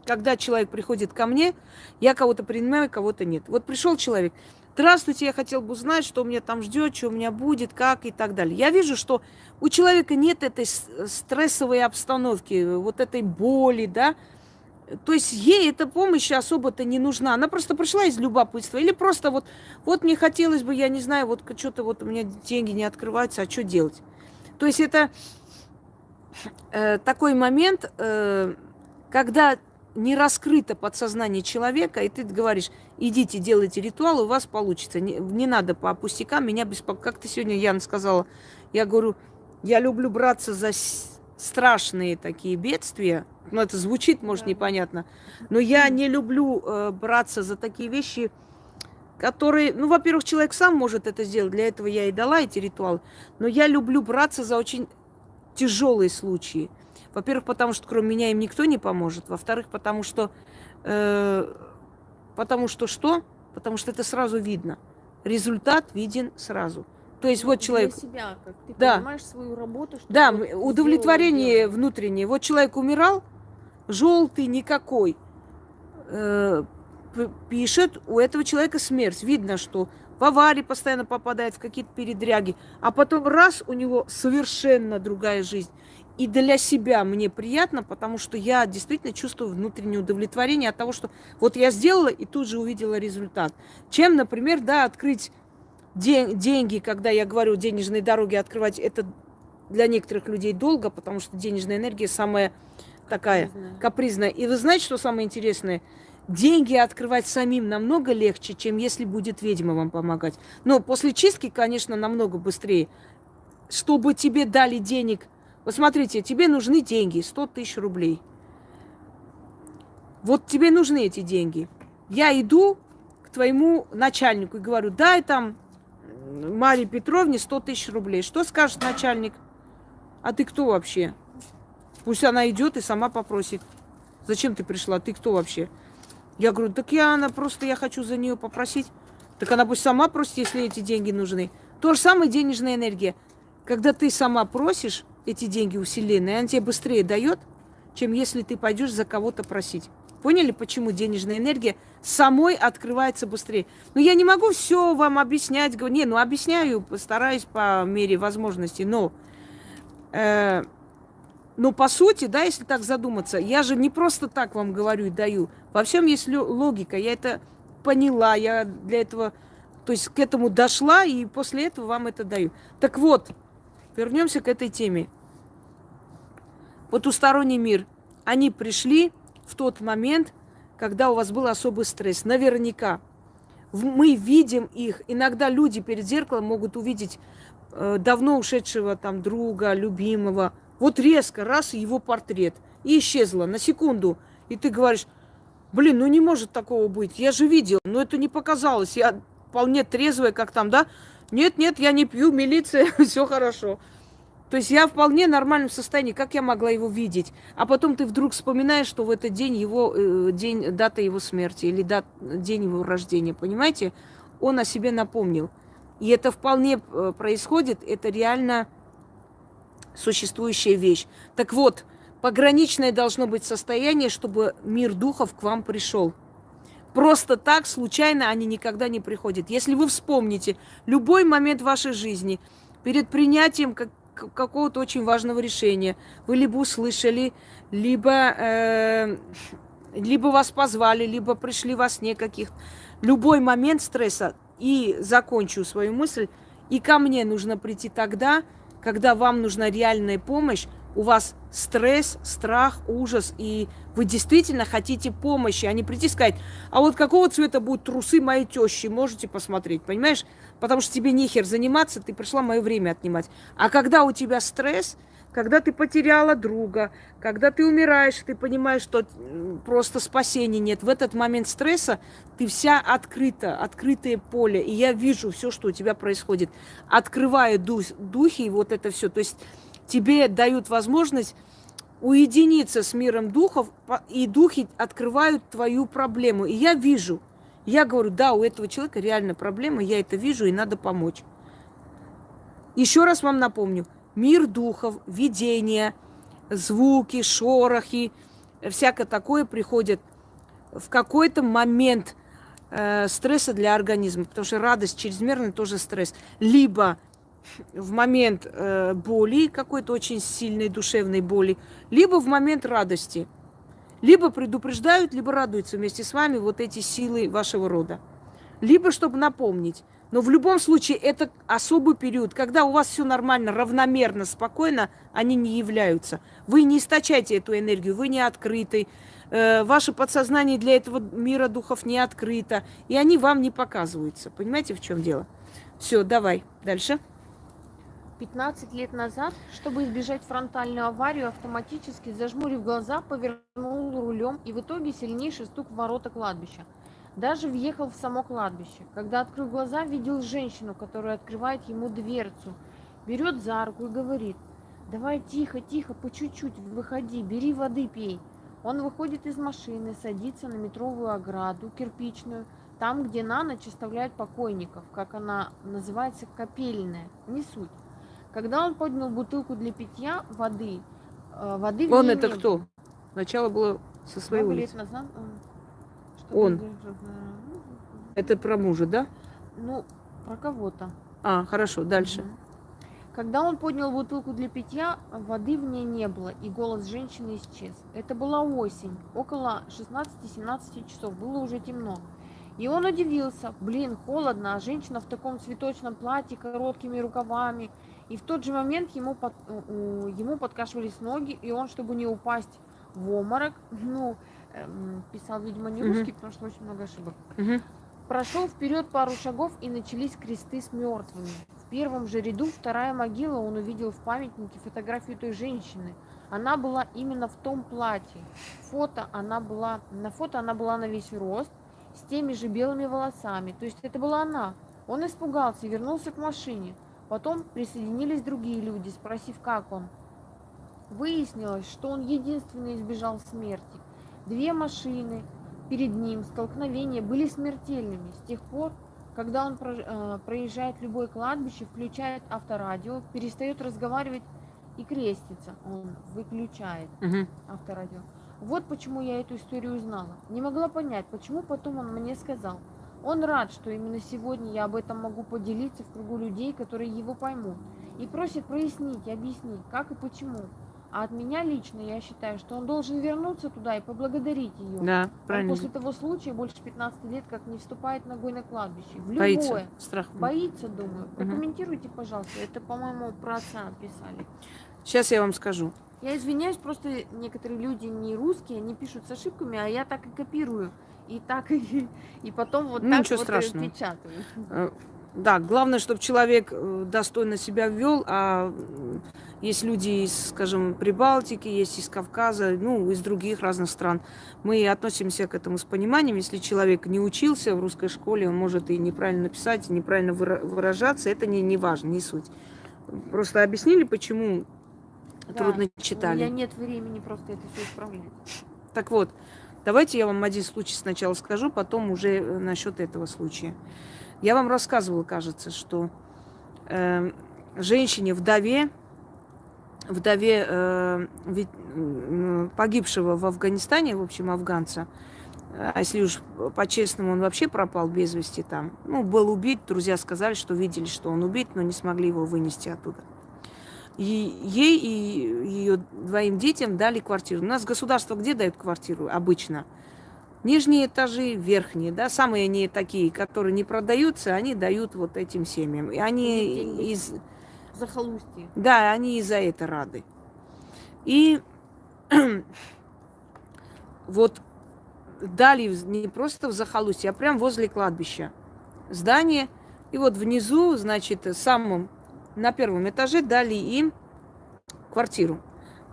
когда человек приходит ко мне, я кого-то принимаю, кого-то нет. Вот пришел человек, Здравствуйте, я хотел бы узнать, что у меня там ждет, что у меня будет, как и так далее. Я вижу, что у человека нет этой стрессовой обстановки, вот этой боли, да. То есть ей эта помощь особо-то не нужна. Она просто пришла из любопытства. Или просто вот, вот мне хотелось бы, я не знаю, вот что-то вот у меня деньги не открываются, а что делать? То есть это э, такой момент, э, когда не раскрыто подсознание человека, и ты говоришь, идите, делайте ритуал, у вас получится. Не, не надо по пустякам, меня беспокоит. Как ты сегодня, Яна, сказала, я говорю, я люблю браться за страшные такие бедствия. Ну, это звучит, может, непонятно. Но я не люблю э, браться за такие вещи, которые, ну, во-первых, человек сам может это сделать, для этого я и дала эти ритуалы. Но я люблю браться за очень тяжелые случаи. Во-первых, потому что кроме меня им никто не поможет. Во-вторых, потому что... Э, потому что что? Потому что это сразу видно. Результат виден сразу. То есть ну, вот человек... Себя, как ты да. понимаешь свою работу. Что да, удовлетворение внутреннее. Вот человек умирал, желтый никакой. Э, пишет, у этого человека смерть. Видно, что в аварии постоянно попадает, в какие-то передряги. А потом раз, у него совершенно другая жизнь. И для себя мне приятно, потому что я действительно чувствую внутреннее удовлетворение от того, что вот я сделала и тут же увидела результат. Чем, например, да, открыть день, деньги, когда я говорю денежные дороги открывать, это для некоторых людей долго, потому что денежная энергия самая такая капризная. капризная. И вы знаете, что самое интересное? Деньги открывать самим намного легче, чем если будет ведьма вам помогать. Но после чистки, конечно, намного быстрее. Чтобы тебе дали денег – вот тебе нужны деньги, 100 тысяч рублей. Вот тебе нужны эти деньги. Я иду к твоему начальнику и говорю, дай там Марии Петровне 100 тысяч рублей. Что скажет начальник? А ты кто вообще? Пусть она идет и сама попросит. Зачем ты пришла? Ты кто вообще? Я говорю, так я она просто я хочу за нее попросить. Так она пусть сама просит, если эти деньги нужны. То же самое денежная энергия. Когда ты сама просишь, эти деньги у Вселенной, она тебе быстрее дает, чем если ты пойдешь за кого-то просить. Поняли, почему денежная энергия самой открывается быстрее? Ну, я не могу все вам объяснять. Не, ну, объясняю, постараюсь по мере возможности, но... Э, но по сути, да, если так задуматься, я же не просто так вам говорю и даю. Во всем есть логика. Я это поняла, я для этого, то есть к этому дошла, и после этого вам это даю. Так вот, Вернемся к этой теме. Потусторонний мир. Они пришли в тот момент, когда у вас был особый стресс. Наверняка. Мы видим их. Иногда люди перед зеркалом могут увидеть э, давно ушедшего там друга, любимого. Вот резко, раз, его портрет. И исчезло на секунду. И ты говоришь, блин, ну не может такого быть. Я же видел, но это не показалось. Я вполне трезвая, как там, да? Нет, нет, я не пью, милиция, все хорошо. То есть я вполне нормальном состоянии, как я могла его видеть? А потом ты вдруг вспоминаешь, что в этот день его э, день, дата его смерти или дат, день его рождения, понимаете? Он о себе напомнил. И это вполне э, происходит, это реально существующая вещь. Так вот, пограничное должно быть состояние, чтобы мир духов к вам пришел. Просто так, случайно они никогда не приходят. Если вы вспомните любой момент вашей жизни, перед принятием как, какого-то очень важного решения, вы либо услышали, либо, э, либо вас позвали, либо пришли во сне каких Любой момент стресса, и закончу свою мысль, И ко мне нужно прийти тогда, когда вам нужна реальная помощь, у вас стресс, страх, ужас, и вы действительно хотите помощи, а не прийти и сказать, а вот какого цвета будут трусы моей тещи, можете посмотреть, понимаешь? Потому что тебе нехер заниматься, ты пришла мое время отнимать. А когда у тебя стресс, когда ты потеряла друга, когда ты умираешь, ты понимаешь, что просто спасения нет. В этот момент стресса ты вся открыта, открытое поле. И я вижу все, что у тебя происходит. Открываю дух, духи и вот это все. То есть тебе дают возможность уединиться с миром духов, и духи открывают твою проблему. И я вижу, я говорю, да, у этого человека реально проблема, я это вижу, и надо помочь. Еще раз вам напомню, мир духов, видения, звуки, шорохи, всякое такое приходит в какой-то момент э, стресса для организма, потому что радость чрезмерная тоже стресс. Либо в момент э, боли, какой-то очень сильной душевной боли, либо в момент радости. Либо предупреждают, либо радуются вместе с вами вот эти силы вашего рода. Либо чтобы напомнить. Но в любом случае это особый период, когда у вас все нормально, равномерно, спокойно, они не являются. Вы не источаете эту энергию, вы не открыты, э, ваше подсознание для этого мира духов не открыто, и они вам не показываются. Понимаете, в чем дело? Все, давай дальше. 15 лет назад, чтобы избежать фронтальную аварию, автоматически, зажмурив глаза, повернул рулем и в итоге сильнейший стук в ворота кладбища. Даже въехал в само кладбище. Когда открыл глаза, видел женщину, которая открывает ему дверцу, берет за руку и говорит, давай тихо, тихо, по чуть-чуть, выходи, бери воды, пей. Он выходит из машины, садится на метровую ограду, кирпичную, там, где на ночь оставляют покойников, как она называется, капельная, не суть. Когда он поднял бутылку для питья воды, э, воды Он это кто? Было. Начало было со своей Много улицы. Назад он. он. Это про мужа, да? Ну, про кого-то. А, хорошо, дальше. Угу. Когда он поднял бутылку для питья, воды в ней не было, и голос женщины исчез. Это была осень, около 16-17 часов, было уже темно. И он удивился, блин, холодно, а женщина в таком цветочном платье, короткими рукавами, и в тот же момент ему, под, ему подкашивались ноги, и он, чтобы не упасть в обморок, ну, эм, писал, видимо, не русский, mm-hmm. потому что очень много ошибок. Mm-hmm. Прошел вперед пару шагов, и начались кресты с мертвыми. В первом же ряду вторая могила он увидел в памятнике фотографию той женщины. Она была именно в том платье. Фото она была, на фото она была на весь рост, с теми же белыми волосами. То есть это была она. Он испугался и вернулся к машине. Потом присоединились другие люди, спросив, как он. Выяснилось, что он единственный избежал смерти. Две машины перед ним, столкновения были смертельными. С тех пор, когда он э, проезжает любое кладбище, включает авторадио, перестает разговаривать и крестится. Он выключает угу. авторадио. Вот почему я эту историю узнала. Не могла понять, почему потом он мне сказал – он рад, что именно сегодня я об этом могу поделиться в кругу людей, которые его поймут, и просит прояснить и объяснить, как и почему. А от меня лично я считаю, что он должен вернуться туда и поблагодарить ее. Да, правильно. Он после того случая больше 15 лет как не вступает ногой на кладбище. В боится, любое. Страх. Боится, думаю. Прокомментируйте, пожалуйста. Это, по-моему, про отца писали. Сейчас я вам скажу. Я извиняюсь, просто некоторые люди не русские, они пишут с ошибками, а я так и копирую и так и, и потом вот ну, так ничего вот страшного. печатаю. Э, да, главное, чтобы человек э, достойно себя вел, а есть люди из, скажем, Прибалтики, есть из Кавказа, ну, из других разных стран. Мы относимся к этому с пониманием. Если человек не учился в русской школе, он может и неправильно писать, и неправильно выражаться, это не, не важно, не суть. Просто объяснили, почему да, трудно читали. У меня нет времени просто это все исправлять. Так вот, Давайте я вам один случай сначала скажу, потом уже э, насчет этого случая. Я вам рассказывала, кажется, что э, женщине, вдове, вдове э, погибшего в Афганистане, в общем, афганца, а если уж по-честному, он вообще пропал без вести там. Ну, был убит, друзья сказали, что видели, что он убит, но не смогли его вынести оттуда. И ей и ее двоим детям дали квартиру. У нас государство где дает квартиру обычно? Нижние этажи, верхние, да, самые они такие, которые не продаются, они дают вот этим семьям. И они из... Захолустье. Да, они и за это рады. И вот дали не просто в захолустье, а прям возле кладбища здание. И вот внизу, значит, самым на первом этаже дали им квартиру.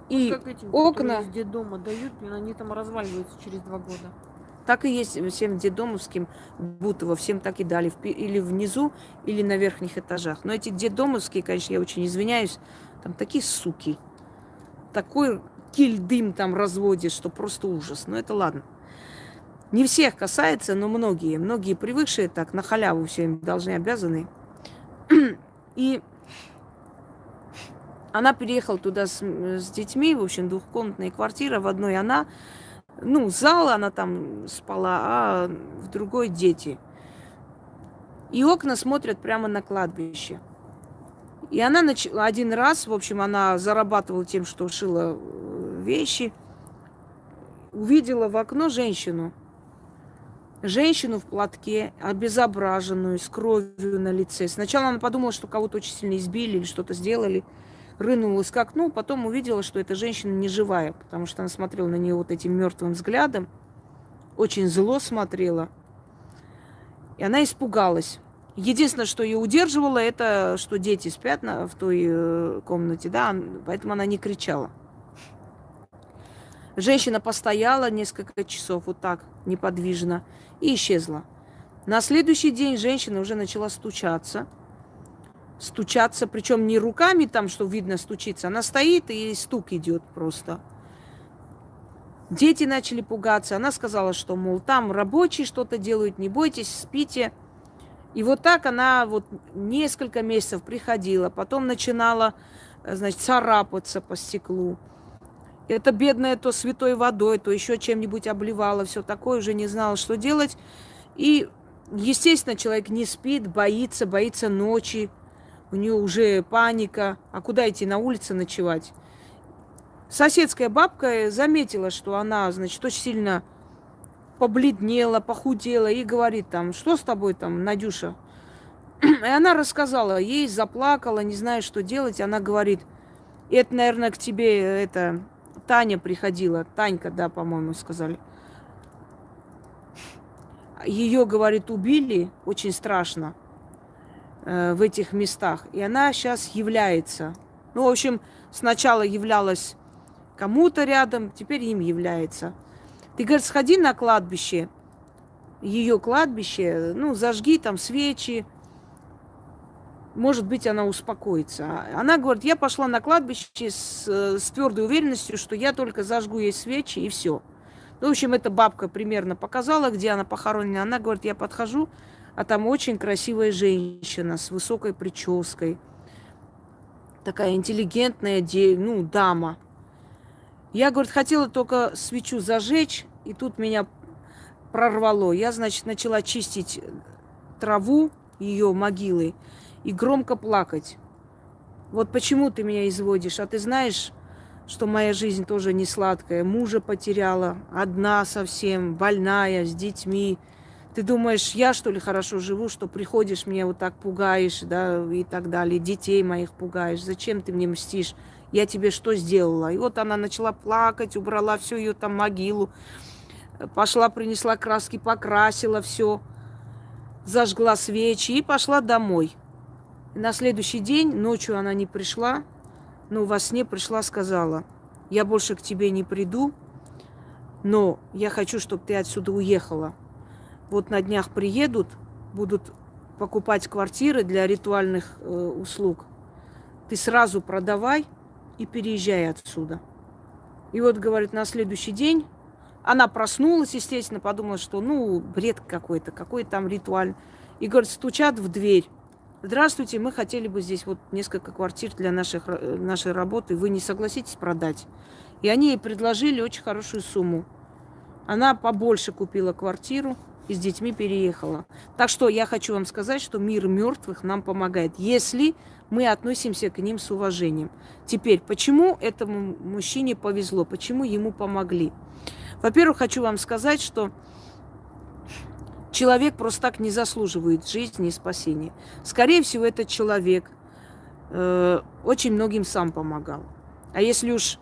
И как этим, окна... из дома дают, они там разваливаются через два года. Так и есть всем дедомовским Бутово, всем так и дали. Или внизу, или на верхних этажах. Но эти дедомовские, конечно, я очень извиняюсь, там такие суки. Такой киль-дым там разводит, что просто ужас. Но это ладно. Не всех касается, но многие. Многие привыкшие так, на халяву все им должны, обязаны. И она переехала туда с, с детьми, в общем, двухкомнатная квартира. В одной она, ну, зал она там спала, а в другой дети. И окна смотрят прямо на кладбище. И она нач... один раз, в общем, она зарабатывала тем, что шила э, вещи, увидела в окно женщину женщину в платке, обезображенную, с кровью на лице. Сначала она подумала, что кого-то очень сильно избили или что-то сделали. Рынулась к окну, потом увидела, что эта женщина не живая, потому что она смотрела на нее вот этим мертвым взглядом, очень зло смотрела. И она испугалась. Единственное, что ее удерживало, это что дети спят на, в той э, комнате, да, поэтому она не кричала. Женщина постояла несколько часов вот так, неподвижно, и исчезла. На следующий день женщина уже начала стучаться. Стучаться, причем не руками там, что видно, стучится. Она стоит, и стук идет просто. Дети начали пугаться. Она сказала, что, мол, там рабочие что-то делают, не бойтесь, спите. И вот так она вот несколько месяцев приходила, потом начинала, значит, царапаться по стеклу. Это бедная то святой водой, то еще чем-нибудь обливала, все такое, уже не знала, что делать. И, естественно, человек не спит, боится, боится ночи. У нее уже паника. А куда идти на улице ночевать? Соседская бабка заметила, что она, значит, очень сильно побледнела, похудела и говорит там, что с тобой там, Надюша? И она рассказала, ей заплакала, не знаю, что делать. Она говорит, это, наверное, к тебе это Таня приходила, Танька, да, по-моему, сказали. Ее, говорит, убили очень страшно э, в этих местах. И она сейчас является. Ну, в общем, сначала являлась кому-то рядом, теперь им является. Ты, говорит, сходи на кладбище, ее кладбище, ну, зажги там свечи, может быть, она успокоится. Она говорит, я пошла на кладбище с, с твердой уверенностью, что я только зажгу ей свечи и все. Ну, в общем, эта бабка примерно показала, где она похоронена. Она говорит, я подхожу, а там очень красивая женщина с высокой прической. Такая интеллигентная ну, дама. Я, говорит, хотела только свечу зажечь, и тут меня прорвало. Я, значит, начала чистить траву ее могилы и громко плакать. Вот почему ты меня изводишь, а ты знаешь, что моя жизнь тоже не сладкая. Мужа потеряла, одна совсем, больная, с детьми. Ты думаешь, я что ли хорошо живу, что приходишь, меня вот так пугаешь, да, и так далее, детей моих пугаешь. Зачем ты мне мстишь? Я тебе что сделала? И вот она начала плакать, убрала всю ее там могилу, пошла, принесла краски, покрасила все, зажгла свечи и пошла домой. На следующий день, ночью она не пришла, но во сне пришла, сказала, я больше к тебе не приду, но я хочу, чтобы ты отсюда уехала. Вот на днях приедут, будут покупать квартиры для ритуальных э, услуг. Ты сразу продавай и переезжай отсюда. И вот, говорит, на следующий день она проснулась, естественно, подумала, что, ну, бред какой-то, какой там ритуаль. И, говорит, стучат в дверь. Здравствуйте, мы хотели бы здесь вот несколько квартир для наших, э, нашей работы. Вы не согласитесь продать? И они ей предложили очень хорошую сумму. Она побольше купила квартиру и с детьми переехала. Так что я хочу вам сказать, что мир мертвых нам помогает, если мы относимся к ним с уважением. Теперь, почему этому мужчине повезло, почему ему помогли? Во-первых, хочу вам сказать, что человек просто так не заслуживает жизни и спасения. Скорее всего, этот человек э, очень многим сам помогал. А если уж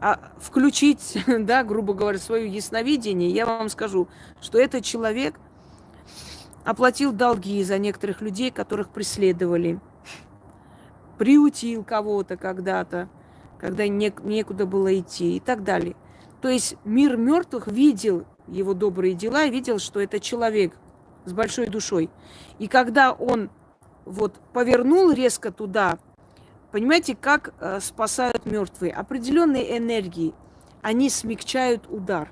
а, включить, да, грубо говоря, свое ясновидение, я вам скажу, что этот человек оплатил долги за некоторых людей, которых преследовали, приутил кого-то когда-то, когда не, некуда было идти и так далее. То есть мир мертвых видел его добрые дела видел, что это человек с большой душой. И когда он вот повернул резко туда, понимаете, как э, спасают мертвые? Определенные энергии, они смягчают удар.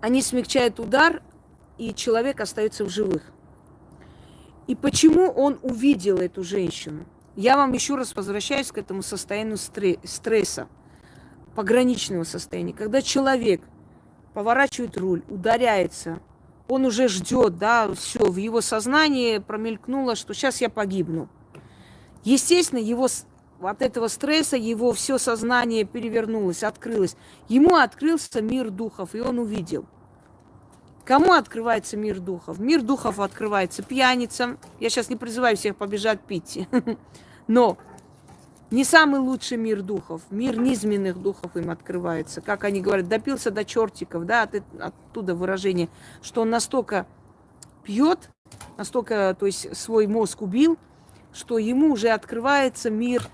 Они смягчают удар, и человек остается в живых. И почему он увидел эту женщину? Я вам еще раз возвращаюсь к этому состоянию стресса, пограничного состояния, когда человек поворачивает руль, ударяется, он уже ждет, да, все, в его сознании промелькнуло, что сейчас я погибну. Естественно, его от этого стресса его все сознание перевернулось, открылось. Ему открылся мир духов, и он увидел. Кому открывается мир духов? Мир духов открывается пьяницам. Я сейчас не призываю всех побежать пить. Но не самый лучший мир духов. Мир низменных духов им открывается. Как они говорят, допился до чертиков, да, от, оттуда выражение, что он настолько пьет, настолько, то есть свой мозг убил, что ему уже открывается мир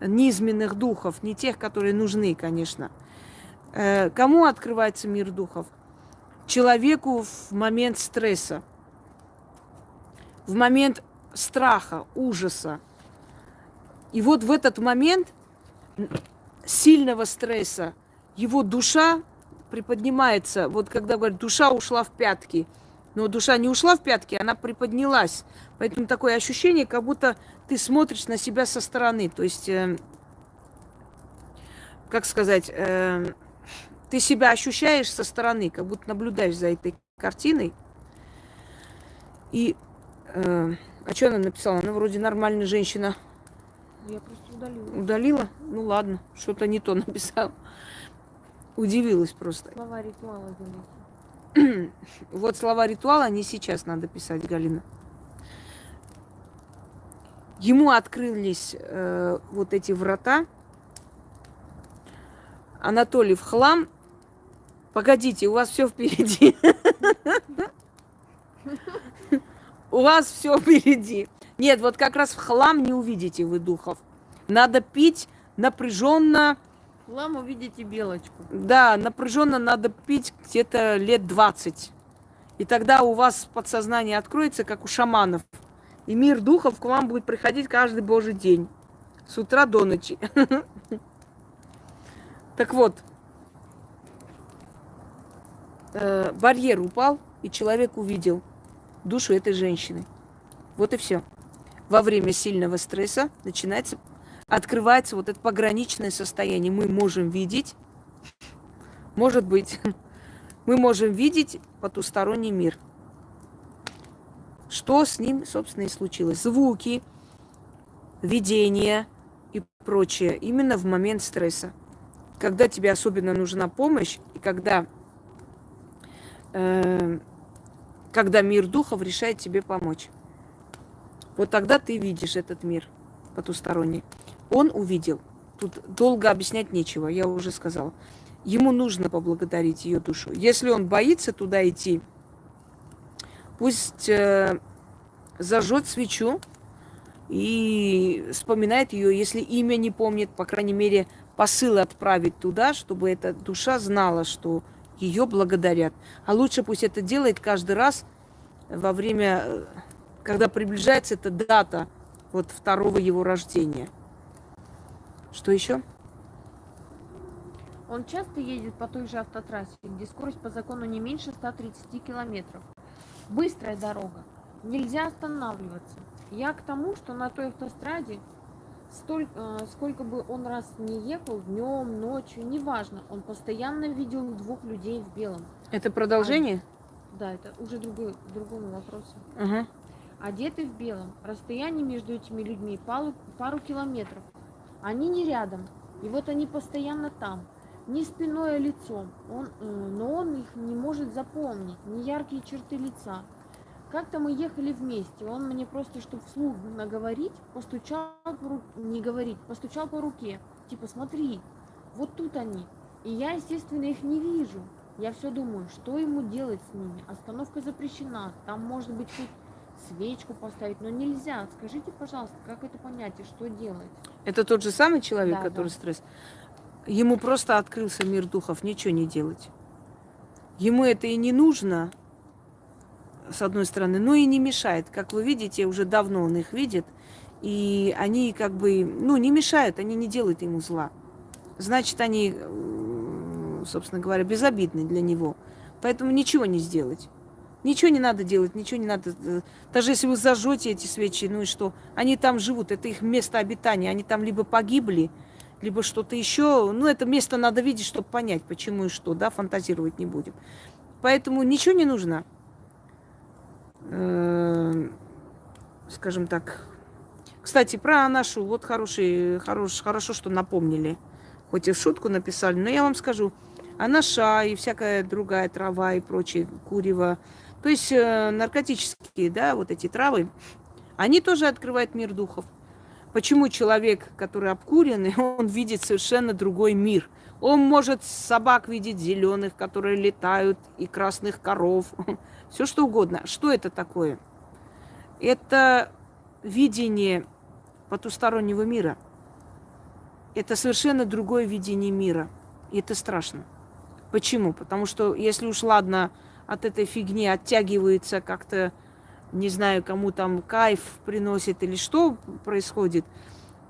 низменных духов, не тех, которые нужны, конечно. Э, кому открывается мир духов? человеку в момент стресса, в момент страха, ужаса. И вот в этот момент сильного стресса его душа приподнимается. Вот когда говорят, душа ушла в пятки. Но душа не ушла в пятки, она приподнялась. Поэтому такое ощущение, как будто ты смотришь на себя со стороны. То есть, э, как сказать, э, ты себя ощущаешь со стороны, как будто наблюдаешь за этой картиной. И э, а что она написала? Она вроде нормальная женщина. Я просто удалила. Удалила? Ну ладно, что-то не то написала. Удивилась просто. Слова ритуала Вот слова ритуала не сейчас надо писать, Галина. Ему открылись э, вот эти врата. Анатолий в хлам Погодите, у вас все впереди. У вас все впереди. Нет, вот как раз в хлам не увидите вы духов. Надо пить напряженно. В хлам увидите белочку. Да, напряженно надо пить где-то лет 20. И тогда у вас подсознание откроется, как у шаманов. И мир духов к вам будет приходить каждый божий день. С утра до ночи. Так вот, э, барьер упал, и человек увидел душу этой женщины. Вот и все. Во время сильного стресса начинается, открывается вот это пограничное состояние. Мы можем видеть, может быть, мы можем видеть потусторонний мир. Что с ним, собственно, и случилось? Звуки, видения и прочее именно в момент стресса. Когда тебе особенно нужна помощь, и когда Эм, когда мир духов решает тебе помочь. Вот тогда ты видишь этот мир потусторонний. Он увидел. Тут долго объяснять нечего, я уже сказала. Ему нужно поблагодарить ее душу. Если он боится туда идти, пусть э, зажжет свечу и вспоминает ее, если имя не помнит, по крайней мере, посыл отправить туда, чтобы эта душа знала, что ее благодарят. А лучше пусть это делает каждый раз во время, э, когда приближается эта дата вот второго его рождения. Что еще? Он часто едет по той же автотрассе, где скорость по закону не меньше 130 километров. Быстрая дорога. Нельзя останавливаться. Я к тому, что на той автостраде столько, э, сколько бы он раз не ехал, днем, ночью, неважно, он постоянно видел двух людей в белом. Это продолжение? А, да, это уже другой, другому вопросу. Угу. Одеты в белом. Расстояние между этими людьми пару, пару километров. Они не рядом. И вот они постоянно там. не спиной, а лицом. Он, э, но он их не может запомнить, не яркие черты лица. Как-то мы ехали вместе, он мне просто, чтобы вслух наговорить, постучал по руке, не говорить, постучал по руке. Типа, смотри, вот тут они. И я, естественно, их не вижу. Я все думаю, что ему делать с ними? Остановка запрещена. Там может быть хоть свечку поставить, но нельзя. Скажите, пожалуйста, как это понять и что делать? Это тот же самый человек, Да, который да. стресс. Ему просто открылся мир духов, ничего не делать. Ему это и не нужно, с одной стороны, но и не мешает. Как вы видите, уже давно он их видит, и они как бы, ну, не мешают, они не делают ему зла. Значит, они, собственно говоря, безобидны для него. Поэтому ничего не сделать. Ничего не надо делать, ничего не надо. э, Даже если вы зажжете эти свечи, ну и что? Они там живут, это их место обитания. Они там либо погибли, либо что-то еще. Ну, это место надо видеть, чтобы понять, почему и что, да, фантазировать не будем. Поэтому ничего не нужно. Э, Скажем так. Кстати, про нашу, вот хороший, хорош, хорошо, что напомнили. Хоть и в шутку написали, но я вам скажу, анаша и всякая другая трава и прочее, курево, то есть э, наркотические, да, вот эти травы, они тоже открывают мир духов. Почему человек, который обкуренный, он видит совершенно другой мир? Он может собак видеть зеленых, которые летают, и красных коров, все что угодно. Что это такое? Это видение потустороннего мира. Это совершенно другое видение мира. И это страшно. Почему? Потому что если уж ладно от этой фигни оттягивается как-то, не знаю, кому там кайф приносит или что происходит,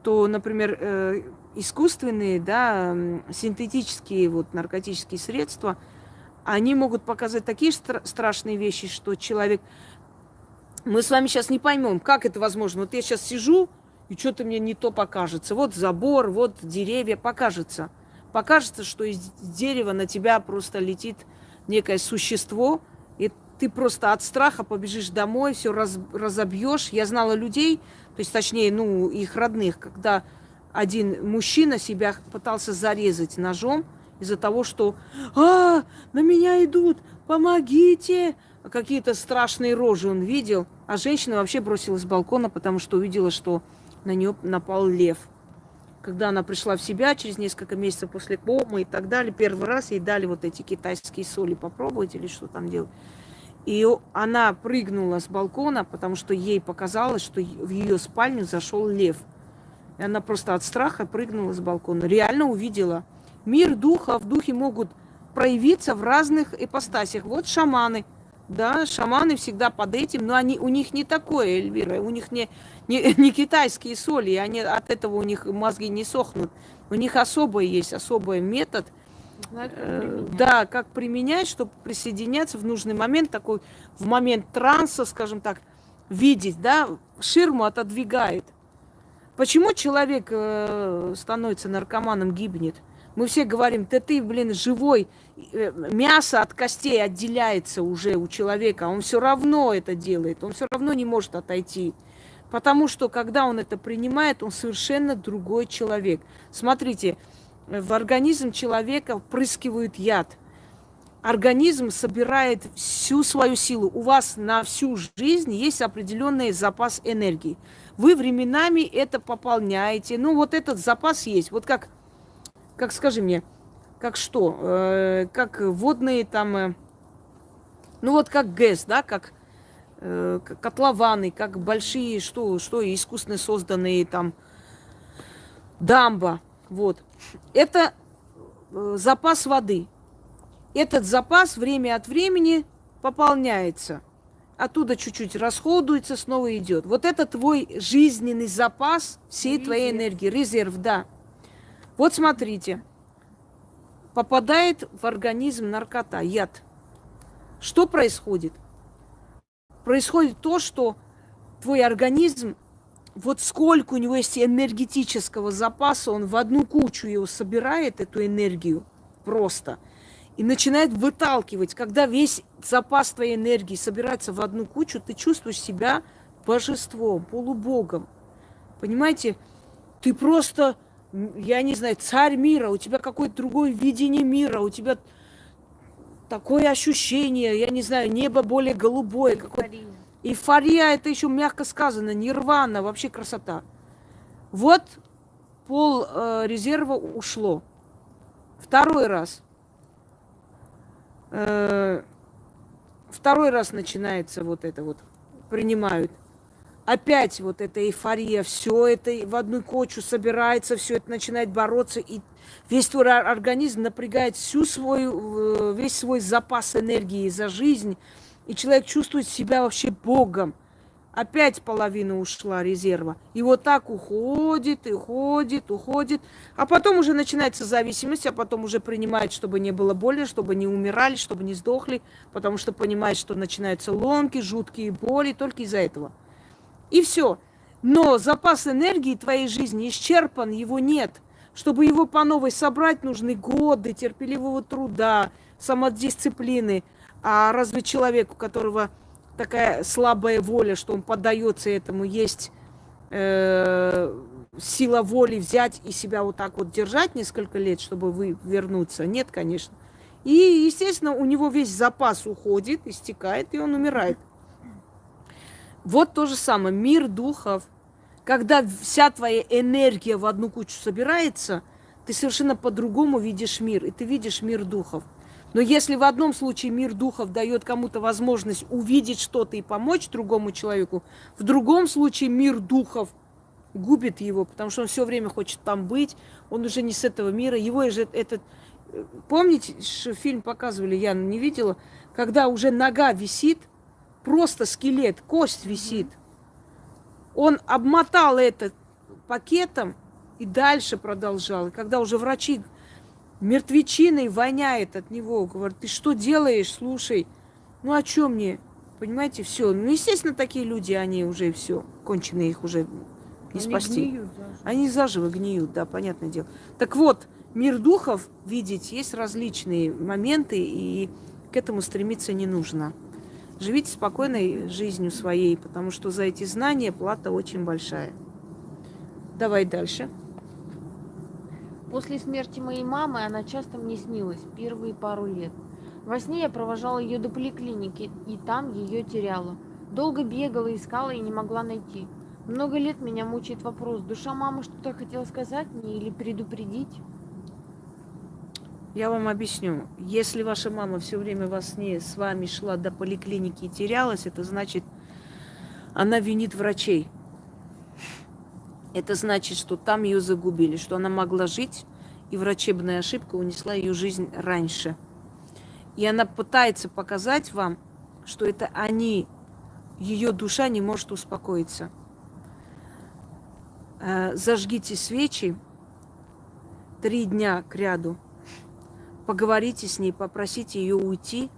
то, например, э, искусственные, да, синтетические вот наркотические средства, они могут показать такие стра- страшные вещи, что человек... Мы с вами сейчас не поймем, как это возможно. Вот я сейчас сижу, и что-то мне не то покажется. Вот забор, вот деревья, покажется. Покажется, что из дерева на тебя просто летит некое существо, и ты просто от страха побежишь домой, все раз, разобьешь. Я знала людей, то есть точнее, ну, их родных, когда один мужчина себя пытался зарезать ножом из-за того, что «А, на меня идут, помогите!» Какие-то страшные рожи он видел, а женщина вообще бросилась с балкона, потому что увидела, что на нее напал лев. Когда она пришла в себя через несколько месяцев после комы и так далее, первый раз ей дали вот эти китайские соли попробовать или что там делать. И она прыгнула с балкона, потому что ей показалось, что в ее спальню зашел лев. И она просто от страха прыгнула с балкона. Реально увидела. Мир духа, в духе могут проявиться в разных ипостасях. Вот шаманы. Да, шаманы всегда под этим, но они, у них не такое, Эльвира, у них не, не, не китайские соли, они, от этого у них мозги не сохнут. У них особый есть, особый метод, как э, да, как применять, чтобы присоединяться в нужный момент, такой, в момент транса, скажем так, видеть, да, ширму отодвигает. Почему человек э, становится наркоманом, гибнет? Мы все говорим, да ты, блин, живой, э, мясо от костей отделяется уже у человека, он все равно это делает, он все равно не может отойти. Потому что, когда он это принимает, он совершенно другой человек. Смотрите, в организм человека впрыскивают яд. Организм собирает всю свою силу. У вас на всю жизнь есть определенный запас энергии. Вы временами это пополняете. Ну, вот этот запас есть. Вот как, как скажи мне, как что? Э, как водные там, э, ну вот как ГЭС, да, как э, котлованы, как большие, что, что искусственно созданные там дамба. Вот. Это э, запас воды. Этот запас время от времени пополняется. Оттуда чуть-чуть расходуется, снова идет. Вот это твой жизненный запас всей твоей Резерв. энергии, резерв, да. Вот смотрите, попадает в организм наркота, яд. Что происходит? Происходит то, что твой организм, вот сколько у него есть энергетического запаса, он в одну кучу его собирает, эту энергию, просто, и начинает выталкивать. Когда весь запас твоей энергии собирается в одну кучу, ты чувствуешь себя божеством, полубогом. Понимаете? Ты просто я не знаю, царь мира, у тебя какое-то другое видение мира, у тебя такое ощущение, я не знаю, небо более голубое. Эйфория. Эйфория, это еще мягко сказано, нирвана, вообще красота. Вот пол э, резерва ушло. Второй раз. Э, второй раз начинается вот это вот, принимают. Опять вот эта эйфория, все это в одну кочу собирается, все это начинает бороться, и весь твой организм напрягает всю свою, э, весь свой запас энергии за жизнь, и человек чувствует себя вообще Богом. Опять половина ушла резерва. И вот так уходит, и уходит, уходит. А потом уже начинается зависимость, а потом уже принимает, чтобы не было больно, чтобы не умирали, чтобы не сдохли, потому что понимает, что начинаются ломки, жуткие боли только из-за этого. И все. Но запас энергии твоей жизни исчерпан, его нет. Чтобы его по новой собрать, нужны годы терпеливого труда, самодисциплины. А разве человек, у которого такая слабая воля, что он поддается этому, есть э, сила воли взять и себя вот так вот держать несколько лет, чтобы вы вернуться? Нет, конечно. И, естественно, у него весь запас уходит, истекает, и он умирает. Вот то же самое, мир духов. Когда вся твоя энергия в одну кучу собирается, ты совершенно по-другому видишь мир, и ты видишь мир духов. Но если в одном случае мир духов дает кому-то возможность увидеть что-то и помочь другому человеку, в другом случае мир духов губит его, потому что он все время хочет там быть, он уже не с этого мира, его же этот... Помните, фильм показывали, я не видела, когда уже нога висит, просто скелет, кость висит. Он обмотал это пакетом и дальше продолжал. И когда уже врачи мертвечиной воняет от него. Говорит, ты что делаешь, слушай? Ну, о чем мне? Понимаете, все. Ну, естественно, такие люди, они уже все, конченые их уже не они спасти. Гниют заживо. Они заживо гниют, да, понятное дело. Так вот, мир духов видеть есть различные моменты, и к этому стремиться не нужно. Живите спокойной жизнью своей, потому что за эти знания плата очень большая. Давай дальше. После смерти моей мамы она часто мне снилась первые пару лет. Во сне я провожала ее до поликлиники, и там ее теряла. Долго бегала, искала и не могла найти. Много лет меня мучает вопрос, душа мамы что-то хотела сказать мне или предупредить? Я вам объясню. Если ваша мама все время во сне с вами шла до поликлиники и терялась, это значит, она винит врачей. Это значит, что там ее загубили, что она могла жить, и врачебная ошибка унесла ее жизнь раньше. И она пытается показать вам, что это они, ее душа не может успокоиться. Э, зажгите свечи три дня к ряду, поговорите с ней, попросите ее уйти,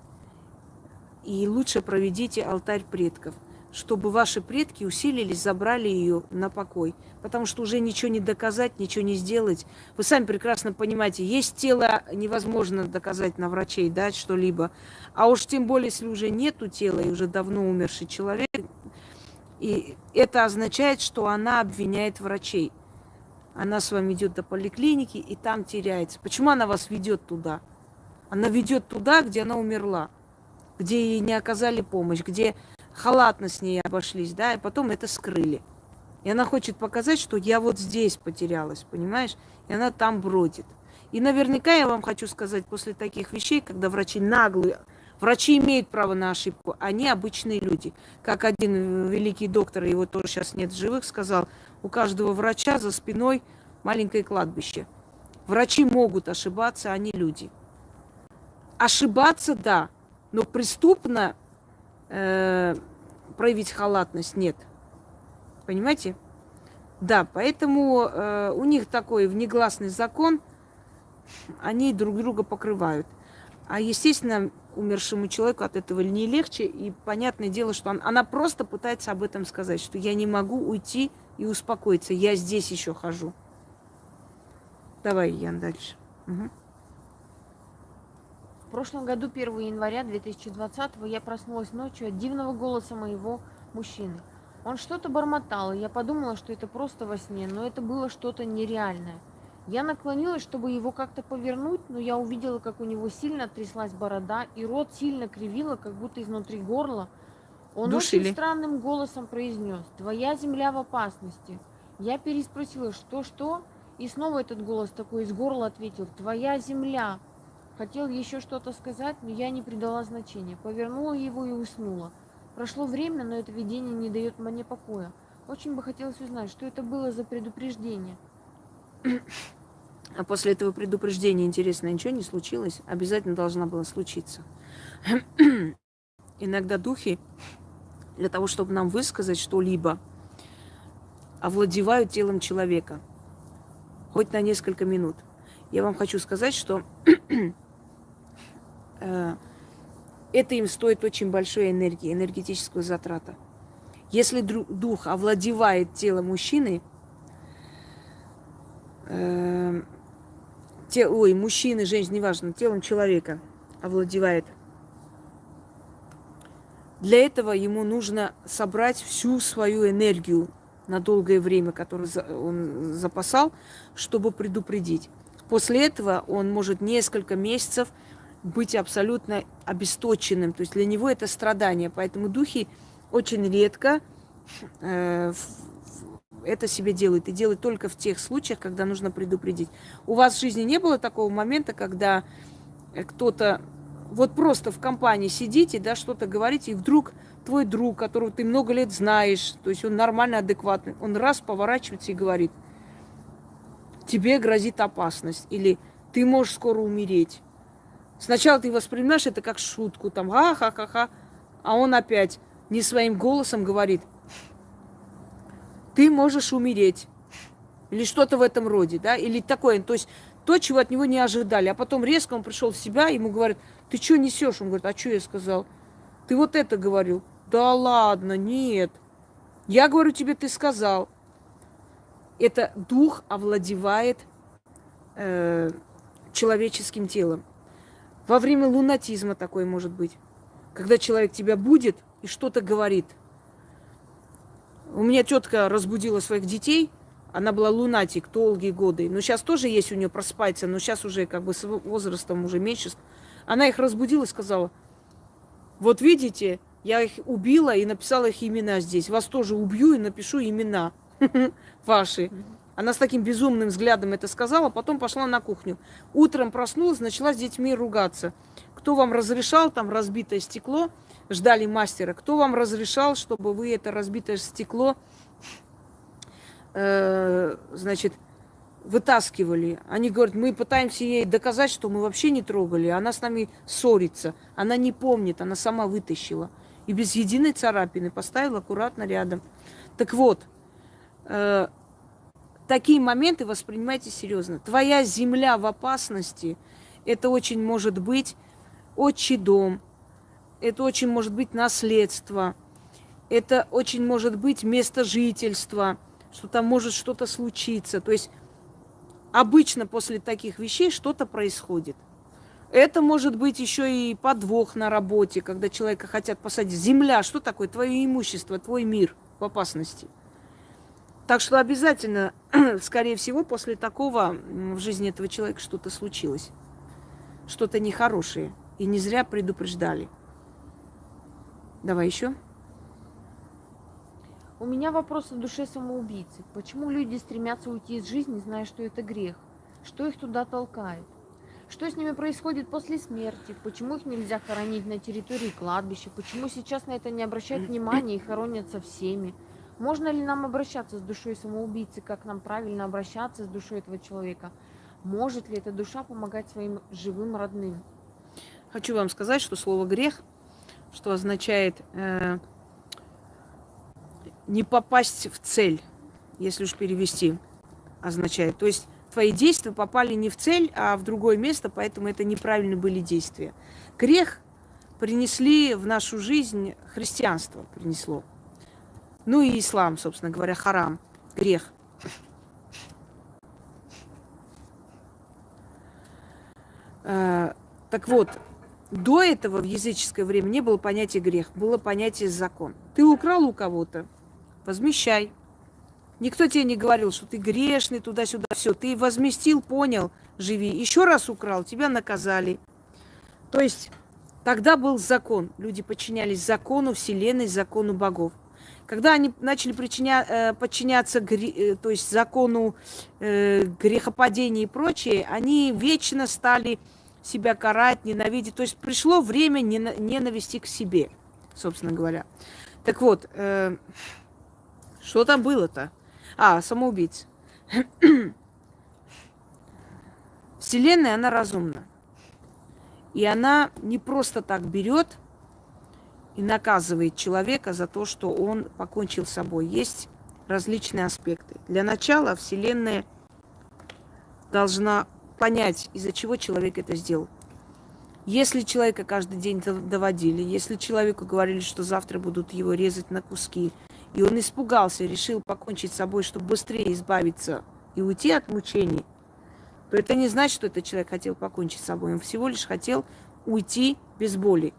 и лучше проведите алтарь предков чтобы ваши предки усилились, забрали ее на покой. Потому что уже ничего не доказать, ничего не сделать. Вы сами прекрасно понимаете, есть тело, невозможно доказать на врачей, да, что-либо. А уж тем более, если уже нету тела и уже давно умерший человек, и это означает, что она обвиняет врачей. Она с вами идет до поликлиники и там теряется. Почему она вас ведет туда? Она ведет туда, где она умерла, где ей не оказали помощь, где халатно с ней обошлись, да, и потом это скрыли. И она хочет показать, что я вот здесь потерялась, понимаешь? И она там бродит. И наверняка я вам хочу сказать, после таких вещей, когда врачи наглые, врачи имеют право на ошибку, они обычные люди. Как один великий доктор, его тоже сейчас нет живых, сказал, у каждого врача за спиной маленькое кладбище. Врачи могут ошибаться, они люди. Ошибаться, да, но преступно э, проявить халатность, нет. Понимаете? Да, поэтому э, у них такой внегласный закон, они друг друга покрывают. А, естественно, умершему человеку от этого не легче, и понятное дело, что он, она просто пытается об этом сказать, что я не могу уйти и успокоиться, я здесь еще хожу. Давай, Ян, дальше. Угу прошлом году, 1 января 2020, я проснулась ночью от дивного голоса моего мужчины. Он что-то бормотал, и я подумала, что это просто во сне, но это было что-то нереальное. Я наклонилась, чтобы его как-то повернуть, но я увидела, как у него сильно тряслась борода, и рот сильно кривило, как будто изнутри горла. Он Душили. очень странным голосом произнес «Твоя земля в опасности». Я переспросила «Что-что?» И снова этот голос такой из горла ответил «Твоя земля». Хотел еще что-то сказать, но я не придала значения. Повернула его и уснула. Прошло время, но это видение не дает мне покоя. Очень бы хотелось узнать, что это было за предупреждение. А после этого предупреждения, интересно, ничего не случилось? Обязательно должна была случиться. Иногда духи для того, чтобы нам высказать что-либо, овладевают телом человека. Хоть на несколько минут. Я вам хочу сказать, что э, это им стоит очень большой энергии, энергетического затрата. Если дух овладевает телом мужчины, э, те, ой, мужчины, женщины, неважно, телом человека овладевает – для этого ему нужно собрать всю свою энергию на долгое время, которую он запасал, чтобы предупредить. После этого он может несколько месяцев быть абсолютно обесточенным. То есть для него это страдание. Поэтому духи очень редко э, это себе делают. И делают только в тех случаях, когда нужно предупредить. У вас в жизни не было такого момента, когда кто-то вот просто в компании сидите, да, что-то говорите, и вдруг твой друг, которого ты много лет знаешь, то есть он нормально, адекватный, он раз поворачивается и говорит, тебе грозит опасность, или ты можешь скоро умереть. Сначала ты воспринимаешь это как шутку, там, ха-ха-ха-ха, а он опять не своим голосом говорит, ты можешь умереть. Или что-то в этом роде, да, или такое. То есть то, чего от него не ожидали. А потом резко он пришел в себя, ему говорят, ты что несешь? Он говорит, а что я сказал? Ты вот это говорил. Да ладно, нет. Я говорю тебе, ты сказал. Это дух овладевает э, человеческим телом. Во время лунатизма такое может быть. Когда человек тебя будет и что-то говорит. У меня тетка разбудила своих детей – она была лунатик долгие годы. Но сейчас тоже есть у нее проспается, но сейчас уже как бы с возрастом уже меньше. Она их разбудила и сказала, вот видите, я их убила и написала их имена здесь. Вас тоже убью и напишу имена ваши. Она с таким безумным взглядом это сказала, потом пошла на кухню. Утром проснулась, начала с детьми ругаться. Кто вам разрешал, там разбитое стекло, ждали мастера, кто вам разрешал, чтобы вы это разбитое стекло э, значит, вытаскивали. Они говорят, мы пытаемся ей доказать, что мы вообще не трогали. Она с нами ссорится. Она не помнит, она сама вытащила. И без единой царапины поставила аккуратно рядом. Так вот, э, такие моменты воспринимайте серьезно. Твоя земля в опасности, это очень может быть отчий дом, это очень может быть наследство, это очень может быть место жительства – что там может что-то случиться. То есть обычно после таких вещей что-то происходит. Это может быть еще и подвох на работе, когда человека хотят посадить. Земля, что такое? Твое имущество, твой мир в опасности. Так что обязательно, скорее всего, после такого в жизни этого человека что-то случилось. Что-то нехорошее. И не зря предупреждали. Давай еще. У меня вопрос о душе самоубийцы. Почему люди стремятся уйти из жизни, зная, что это грех? Что их туда толкает? Что с ними происходит после смерти? Почему их нельзя хоронить на территории кладбища? Почему сейчас на это не обращают внимания и хоронятся всеми? Можно ли нам обращаться с душой самоубийцы? Как нам правильно обращаться с душой этого человека? Может ли эта душа помогать своим живым родным? Хочу вам сказать, что слово грех, что означает э, не попасть в цель, если уж перевести, означает. То есть твои действия попали не в цель, а в другое место, поэтому это неправильно были действия. Грех принесли в нашу жизнь христианство, принесло. Ну и ислам, собственно говоря, харам, грех. А, так вот, до этого в языческое время не было понятия грех, было понятие закон. Ты украл у кого-то, возмещай. Никто тебе не говорил, что ты грешный, туда-сюда, все. Ты возместил, понял, живи. Еще раз украл, тебя наказали. То есть тогда был закон. Люди подчинялись закону Вселенной, закону богов. Когда они начали причиня, э, подчиняться гре, э, то есть закону э, грехопадения и прочее, они вечно стали себя карать, ненавидеть. То есть пришло время ненависти к себе, собственно говоря. Так вот, э, что там было-то? А, самоубийц. Вселенная, она разумна. И она не просто так берет и наказывает человека за то, что он покончил с собой. Есть различные аспекты. Для начала Вселенная должна понять, из-за чего человек это сделал. Если человека каждый день доводили, если человеку говорили, что завтра будут его резать на куски, и он испугался, решил покончить с собой, чтобы быстрее избавиться и уйти от мучений, то это не значит, что этот человек хотел покончить с собой. Он всего лишь хотел уйти без боли.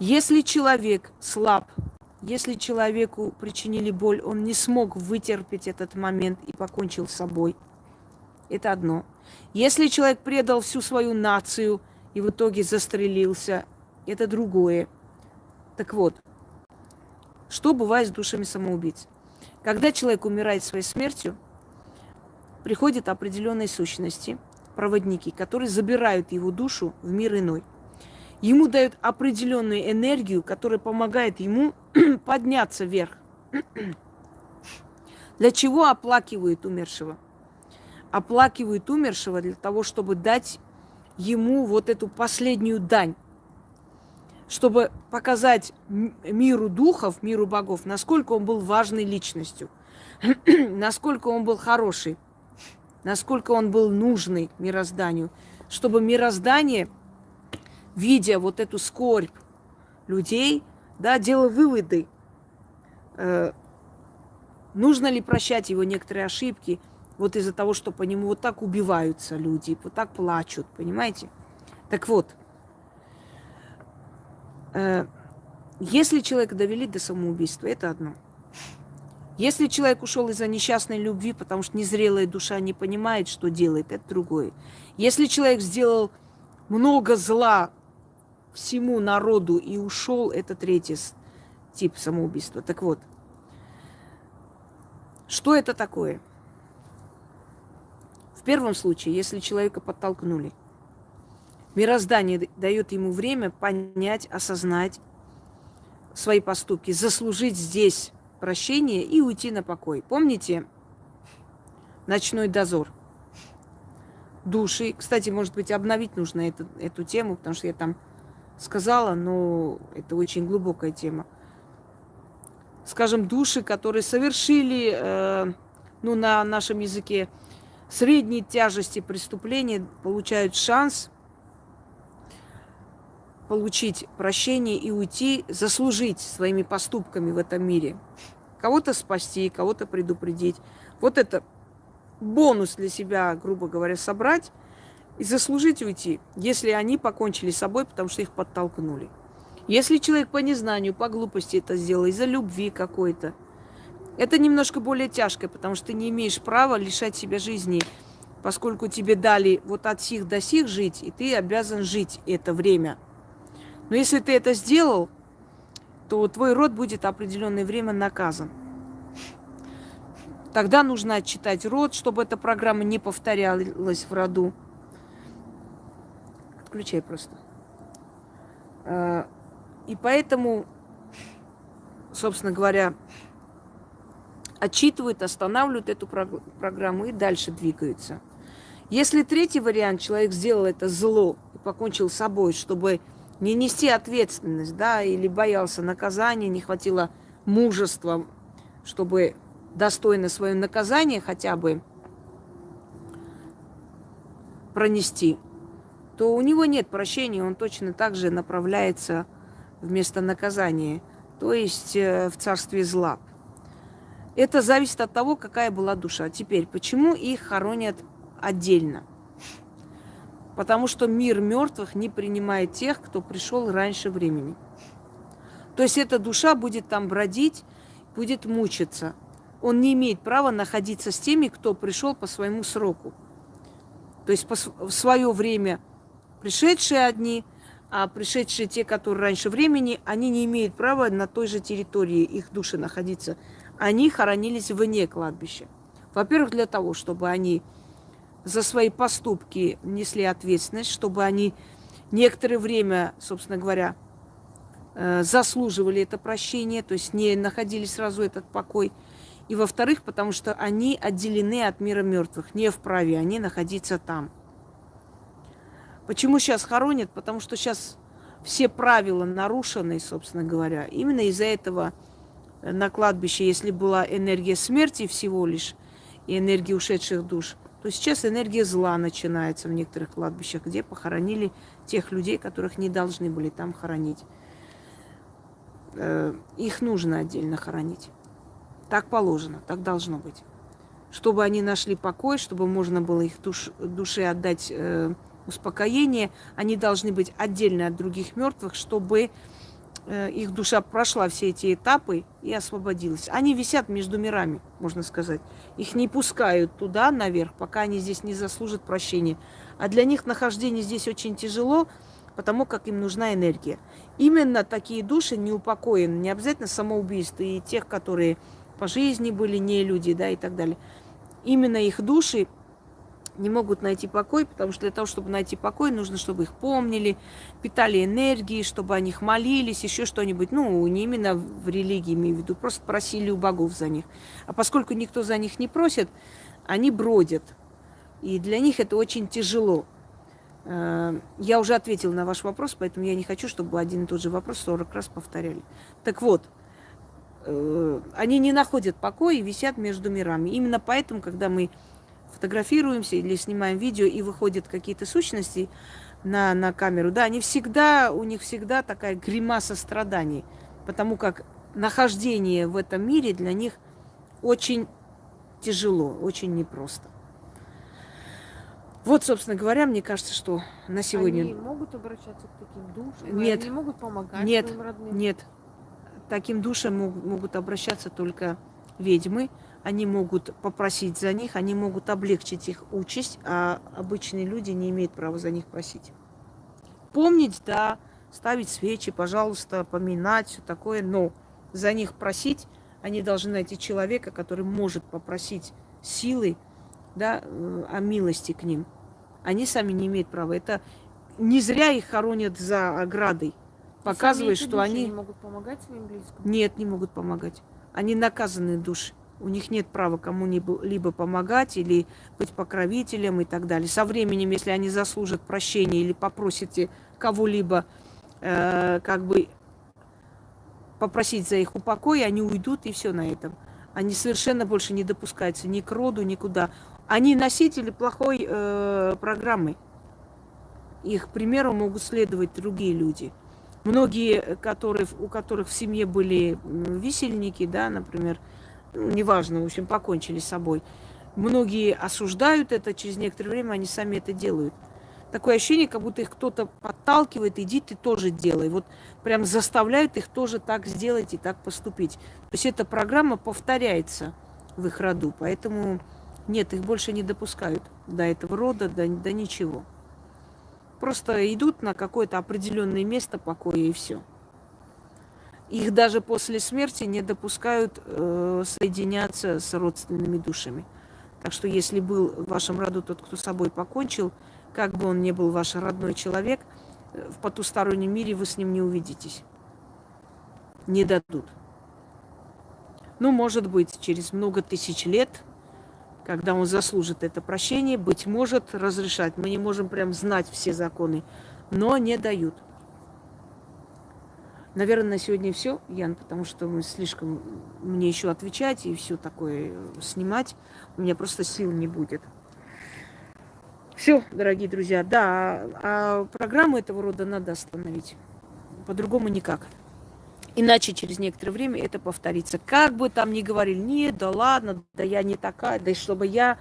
Если человек слаб, если человеку причинили боль, он не смог вытерпеть этот момент и покончил с собой, это одно. Если человек предал всю свою нацию и в итоге застрелился, это другое. Так вот, что бывает с душами самоубийц? Когда человек умирает своей смертью, приходят определенные сущности, проводники, которые забирают его душу в мир иной. Ему дают определенную энергию, которая помогает ему подняться вверх. Для чего оплакивают умершего? Оплакивают умершего для того, чтобы дать ему вот эту последнюю дань чтобы показать миру духов, миру богов, насколько он был важной личностью, насколько он был хороший, насколько он был нужный мирозданию, чтобы мироздание, видя вот эту скорбь людей, да, делало выводы, э, нужно ли прощать его некоторые ошибки, вот из-за того, что по нему вот так убиваются люди, вот так плачут, понимаете? Так вот, если человека довели до самоубийства, это одно. Если человек ушел из-за несчастной любви, потому что незрелая душа не понимает, что делает, это другое. Если человек сделал много зла всему народу и ушел, это третий тип самоубийства. Так вот, что это такое? В первом случае, если человека подтолкнули – Мироздание дает ему время понять, осознать свои поступки, заслужить здесь прощение и уйти на покой. Помните ночной дозор? Души. Кстати, может быть, обновить нужно эту, эту тему, потому что я там сказала, но это очень глубокая тема. Скажем, души, которые совершили, э, ну, на нашем языке, средней тяжести преступления, получают шанс получить прощение и уйти, заслужить своими поступками в этом мире. Кого-то спасти, кого-то предупредить. Вот это бонус для себя, грубо говоря, собрать и заслужить уйти, если они покончили с собой, потому что их подтолкнули. Если человек по незнанию, по глупости это сделал, из-за любви какой-то, это немножко более тяжко, потому что ты не имеешь права лишать себя жизни, поскольку тебе дали вот от сих до сих жить, и ты обязан жить это время – но если ты это сделал, то твой род будет определенное время наказан. Тогда нужно отчитать род, чтобы эта программа не повторялась в роду. Отключай просто. А, и поэтому, собственно говоря, отчитывают, останавливают эту программу и дальше двигаются. Если третий вариант, человек сделал это зло и покончил с собой, чтобы не нести ответственность, да, или боялся наказания, не хватило мужества, чтобы достойно свое наказание хотя бы пронести, то у него нет прощения, он точно так же направляется вместо наказания, то есть э, в царстве зла. Это зависит от того, какая была душа. Теперь, почему их хоронят отдельно? Потому что мир мертвых не принимает тех, кто пришел раньше времени. То есть эта душа будет там бродить, будет мучиться. он не имеет права находиться с теми, кто пришел по своему сроку. То есть в свое время пришедшие одни, а пришедшие те, которые раньше времени, они не имеют права на той же территории их души находиться. Они хоронились вне кладбища. Во-первых, для того, чтобы они за свои поступки несли ответственность, чтобы они некоторое время, собственно говоря, э, заслуживали это прощение, то есть не находили сразу этот покой. И во-вторых, потому что они отделены от мира мертвых, не вправе они находиться там. Почему сейчас хоронят? Потому что сейчас все правила нарушены, собственно говоря. Именно из-за этого на кладбище, если была энергия смерти всего лишь и энергия ушедших душ, то сейчас энергия зла начинается в некоторых кладбищах, где похоронили тех людей, которых не должны были там хоронить. Э, их нужно отдельно хоронить. Так положено, так должно быть. Чтобы они нашли покой, чтобы можно было их душ, душе отдать э, успокоение, они должны быть отдельно от других мертвых, чтобы их душа прошла все эти этапы и освободилась. Они висят между мирами, можно сказать. Их не пускают туда, наверх, пока они здесь не заслужат прощения. А для них нахождение здесь очень тяжело, потому как им нужна энергия. Именно такие души не упокоены, не обязательно самоубийство, и тех, которые по жизни были не люди, да, и так далее. Именно их души не могут найти покой, потому что для того, чтобы найти покой, нужно, чтобы их помнили, питали энергией, чтобы о них молились, еще что-нибудь. Ну, не именно в религии, имею в виду, просто просили у богов за них. А поскольку никто за них не просит, они бродят. И для них это очень тяжело. Э, я уже ответила на ваш вопрос, поэтому я не хочу, чтобы один и тот же вопрос 40 раз повторяли. Так вот, э, они не находят покоя и висят между мирами. Именно поэтому, когда мы фотографируемся или снимаем видео, и выходят какие-то сущности на, на камеру, да, они всегда, у них всегда такая гримаса страданий, потому как нахождение в этом мире для них очень тяжело, очень непросто. Вот, собственно говоря, мне кажется, что на сегодня... Они могут обращаться к таким душам? Нет. Они могут помогать нет, своим родным? Нет. Таким душам могут обращаться только ведьмы, они могут попросить за них, они могут облегчить их участь, а обычные люди не имеют права за них просить. Помнить, да, ставить свечи, пожалуйста, поминать, все такое, но за них просить они должны найти человека, который может попросить силой, да, э, о милости к ним. Они сами не имеют права. Это не зря их хоронят за оградой, показывая, что они... не могут помогать своим близким? Нет, не могут помогать. Они наказанные души. У них нет права кому-либо помогать или быть покровителем и так далее. Со временем, если они заслужат прощения или попросите кого-либо э, как бы попросить за их упокой, они уйдут и все на этом. Они совершенно больше не допускаются ни к роду, никуда. Они носители плохой э, программы. Их примеру могут следовать другие люди. Многие, которые, у которых в семье были висельники, да, например, неважно, в общем, покончили с собой. Многие осуждают это, через некоторое время они сами это делают. Такое ощущение, как будто их кто-то подталкивает, иди ты тоже делай. Вот прям заставляют их тоже так сделать и так поступить. То есть эта программа повторяется в их роду, поэтому нет, их больше не допускают до этого рода, до, до ничего. Просто идут на какое-то определенное место покоя и все. Их даже после смерти не допускают э, соединяться с родственными душами. Так что если был в вашем роду тот, кто с собой покончил, как бы он ни был ваш родной человек, э, в потустороннем мире вы с ним не увидитесь. Не дадут. Ну, может быть, через много тысяч лет, когда он заслужит это прощение, быть может, разрешать. Мы не можем прям знать все законы, но не дают. Наверное, на сегодня все, Ян, потому что мы слишком мне еще отвечать и все такое снимать. У меня просто сил не будет. Все, дорогие друзья, да, а программу этого рода надо остановить. По-другому никак. Иначе через некоторое время это повторится. Как бы там ни говорили, нет, да ладно, да я не такая, да и чтобы я...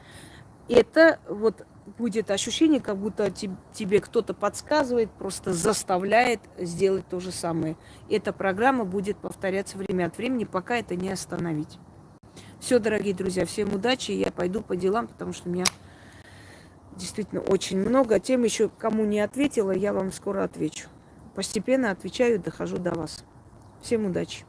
Это вот будет ощущение, как будто тебе кто-то подсказывает, просто заставляет сделать то же самое. Эта программа будет повторяться время от времени, пока это не остановить. Все, дорогие друзья, всем удачи. Я пойду по делам, потому что у меня действительно очень много. Тем еще, кому не ответила, я вам скоро отвечу. Постепенно отвечаю, дохожу до вас. Всем удачи.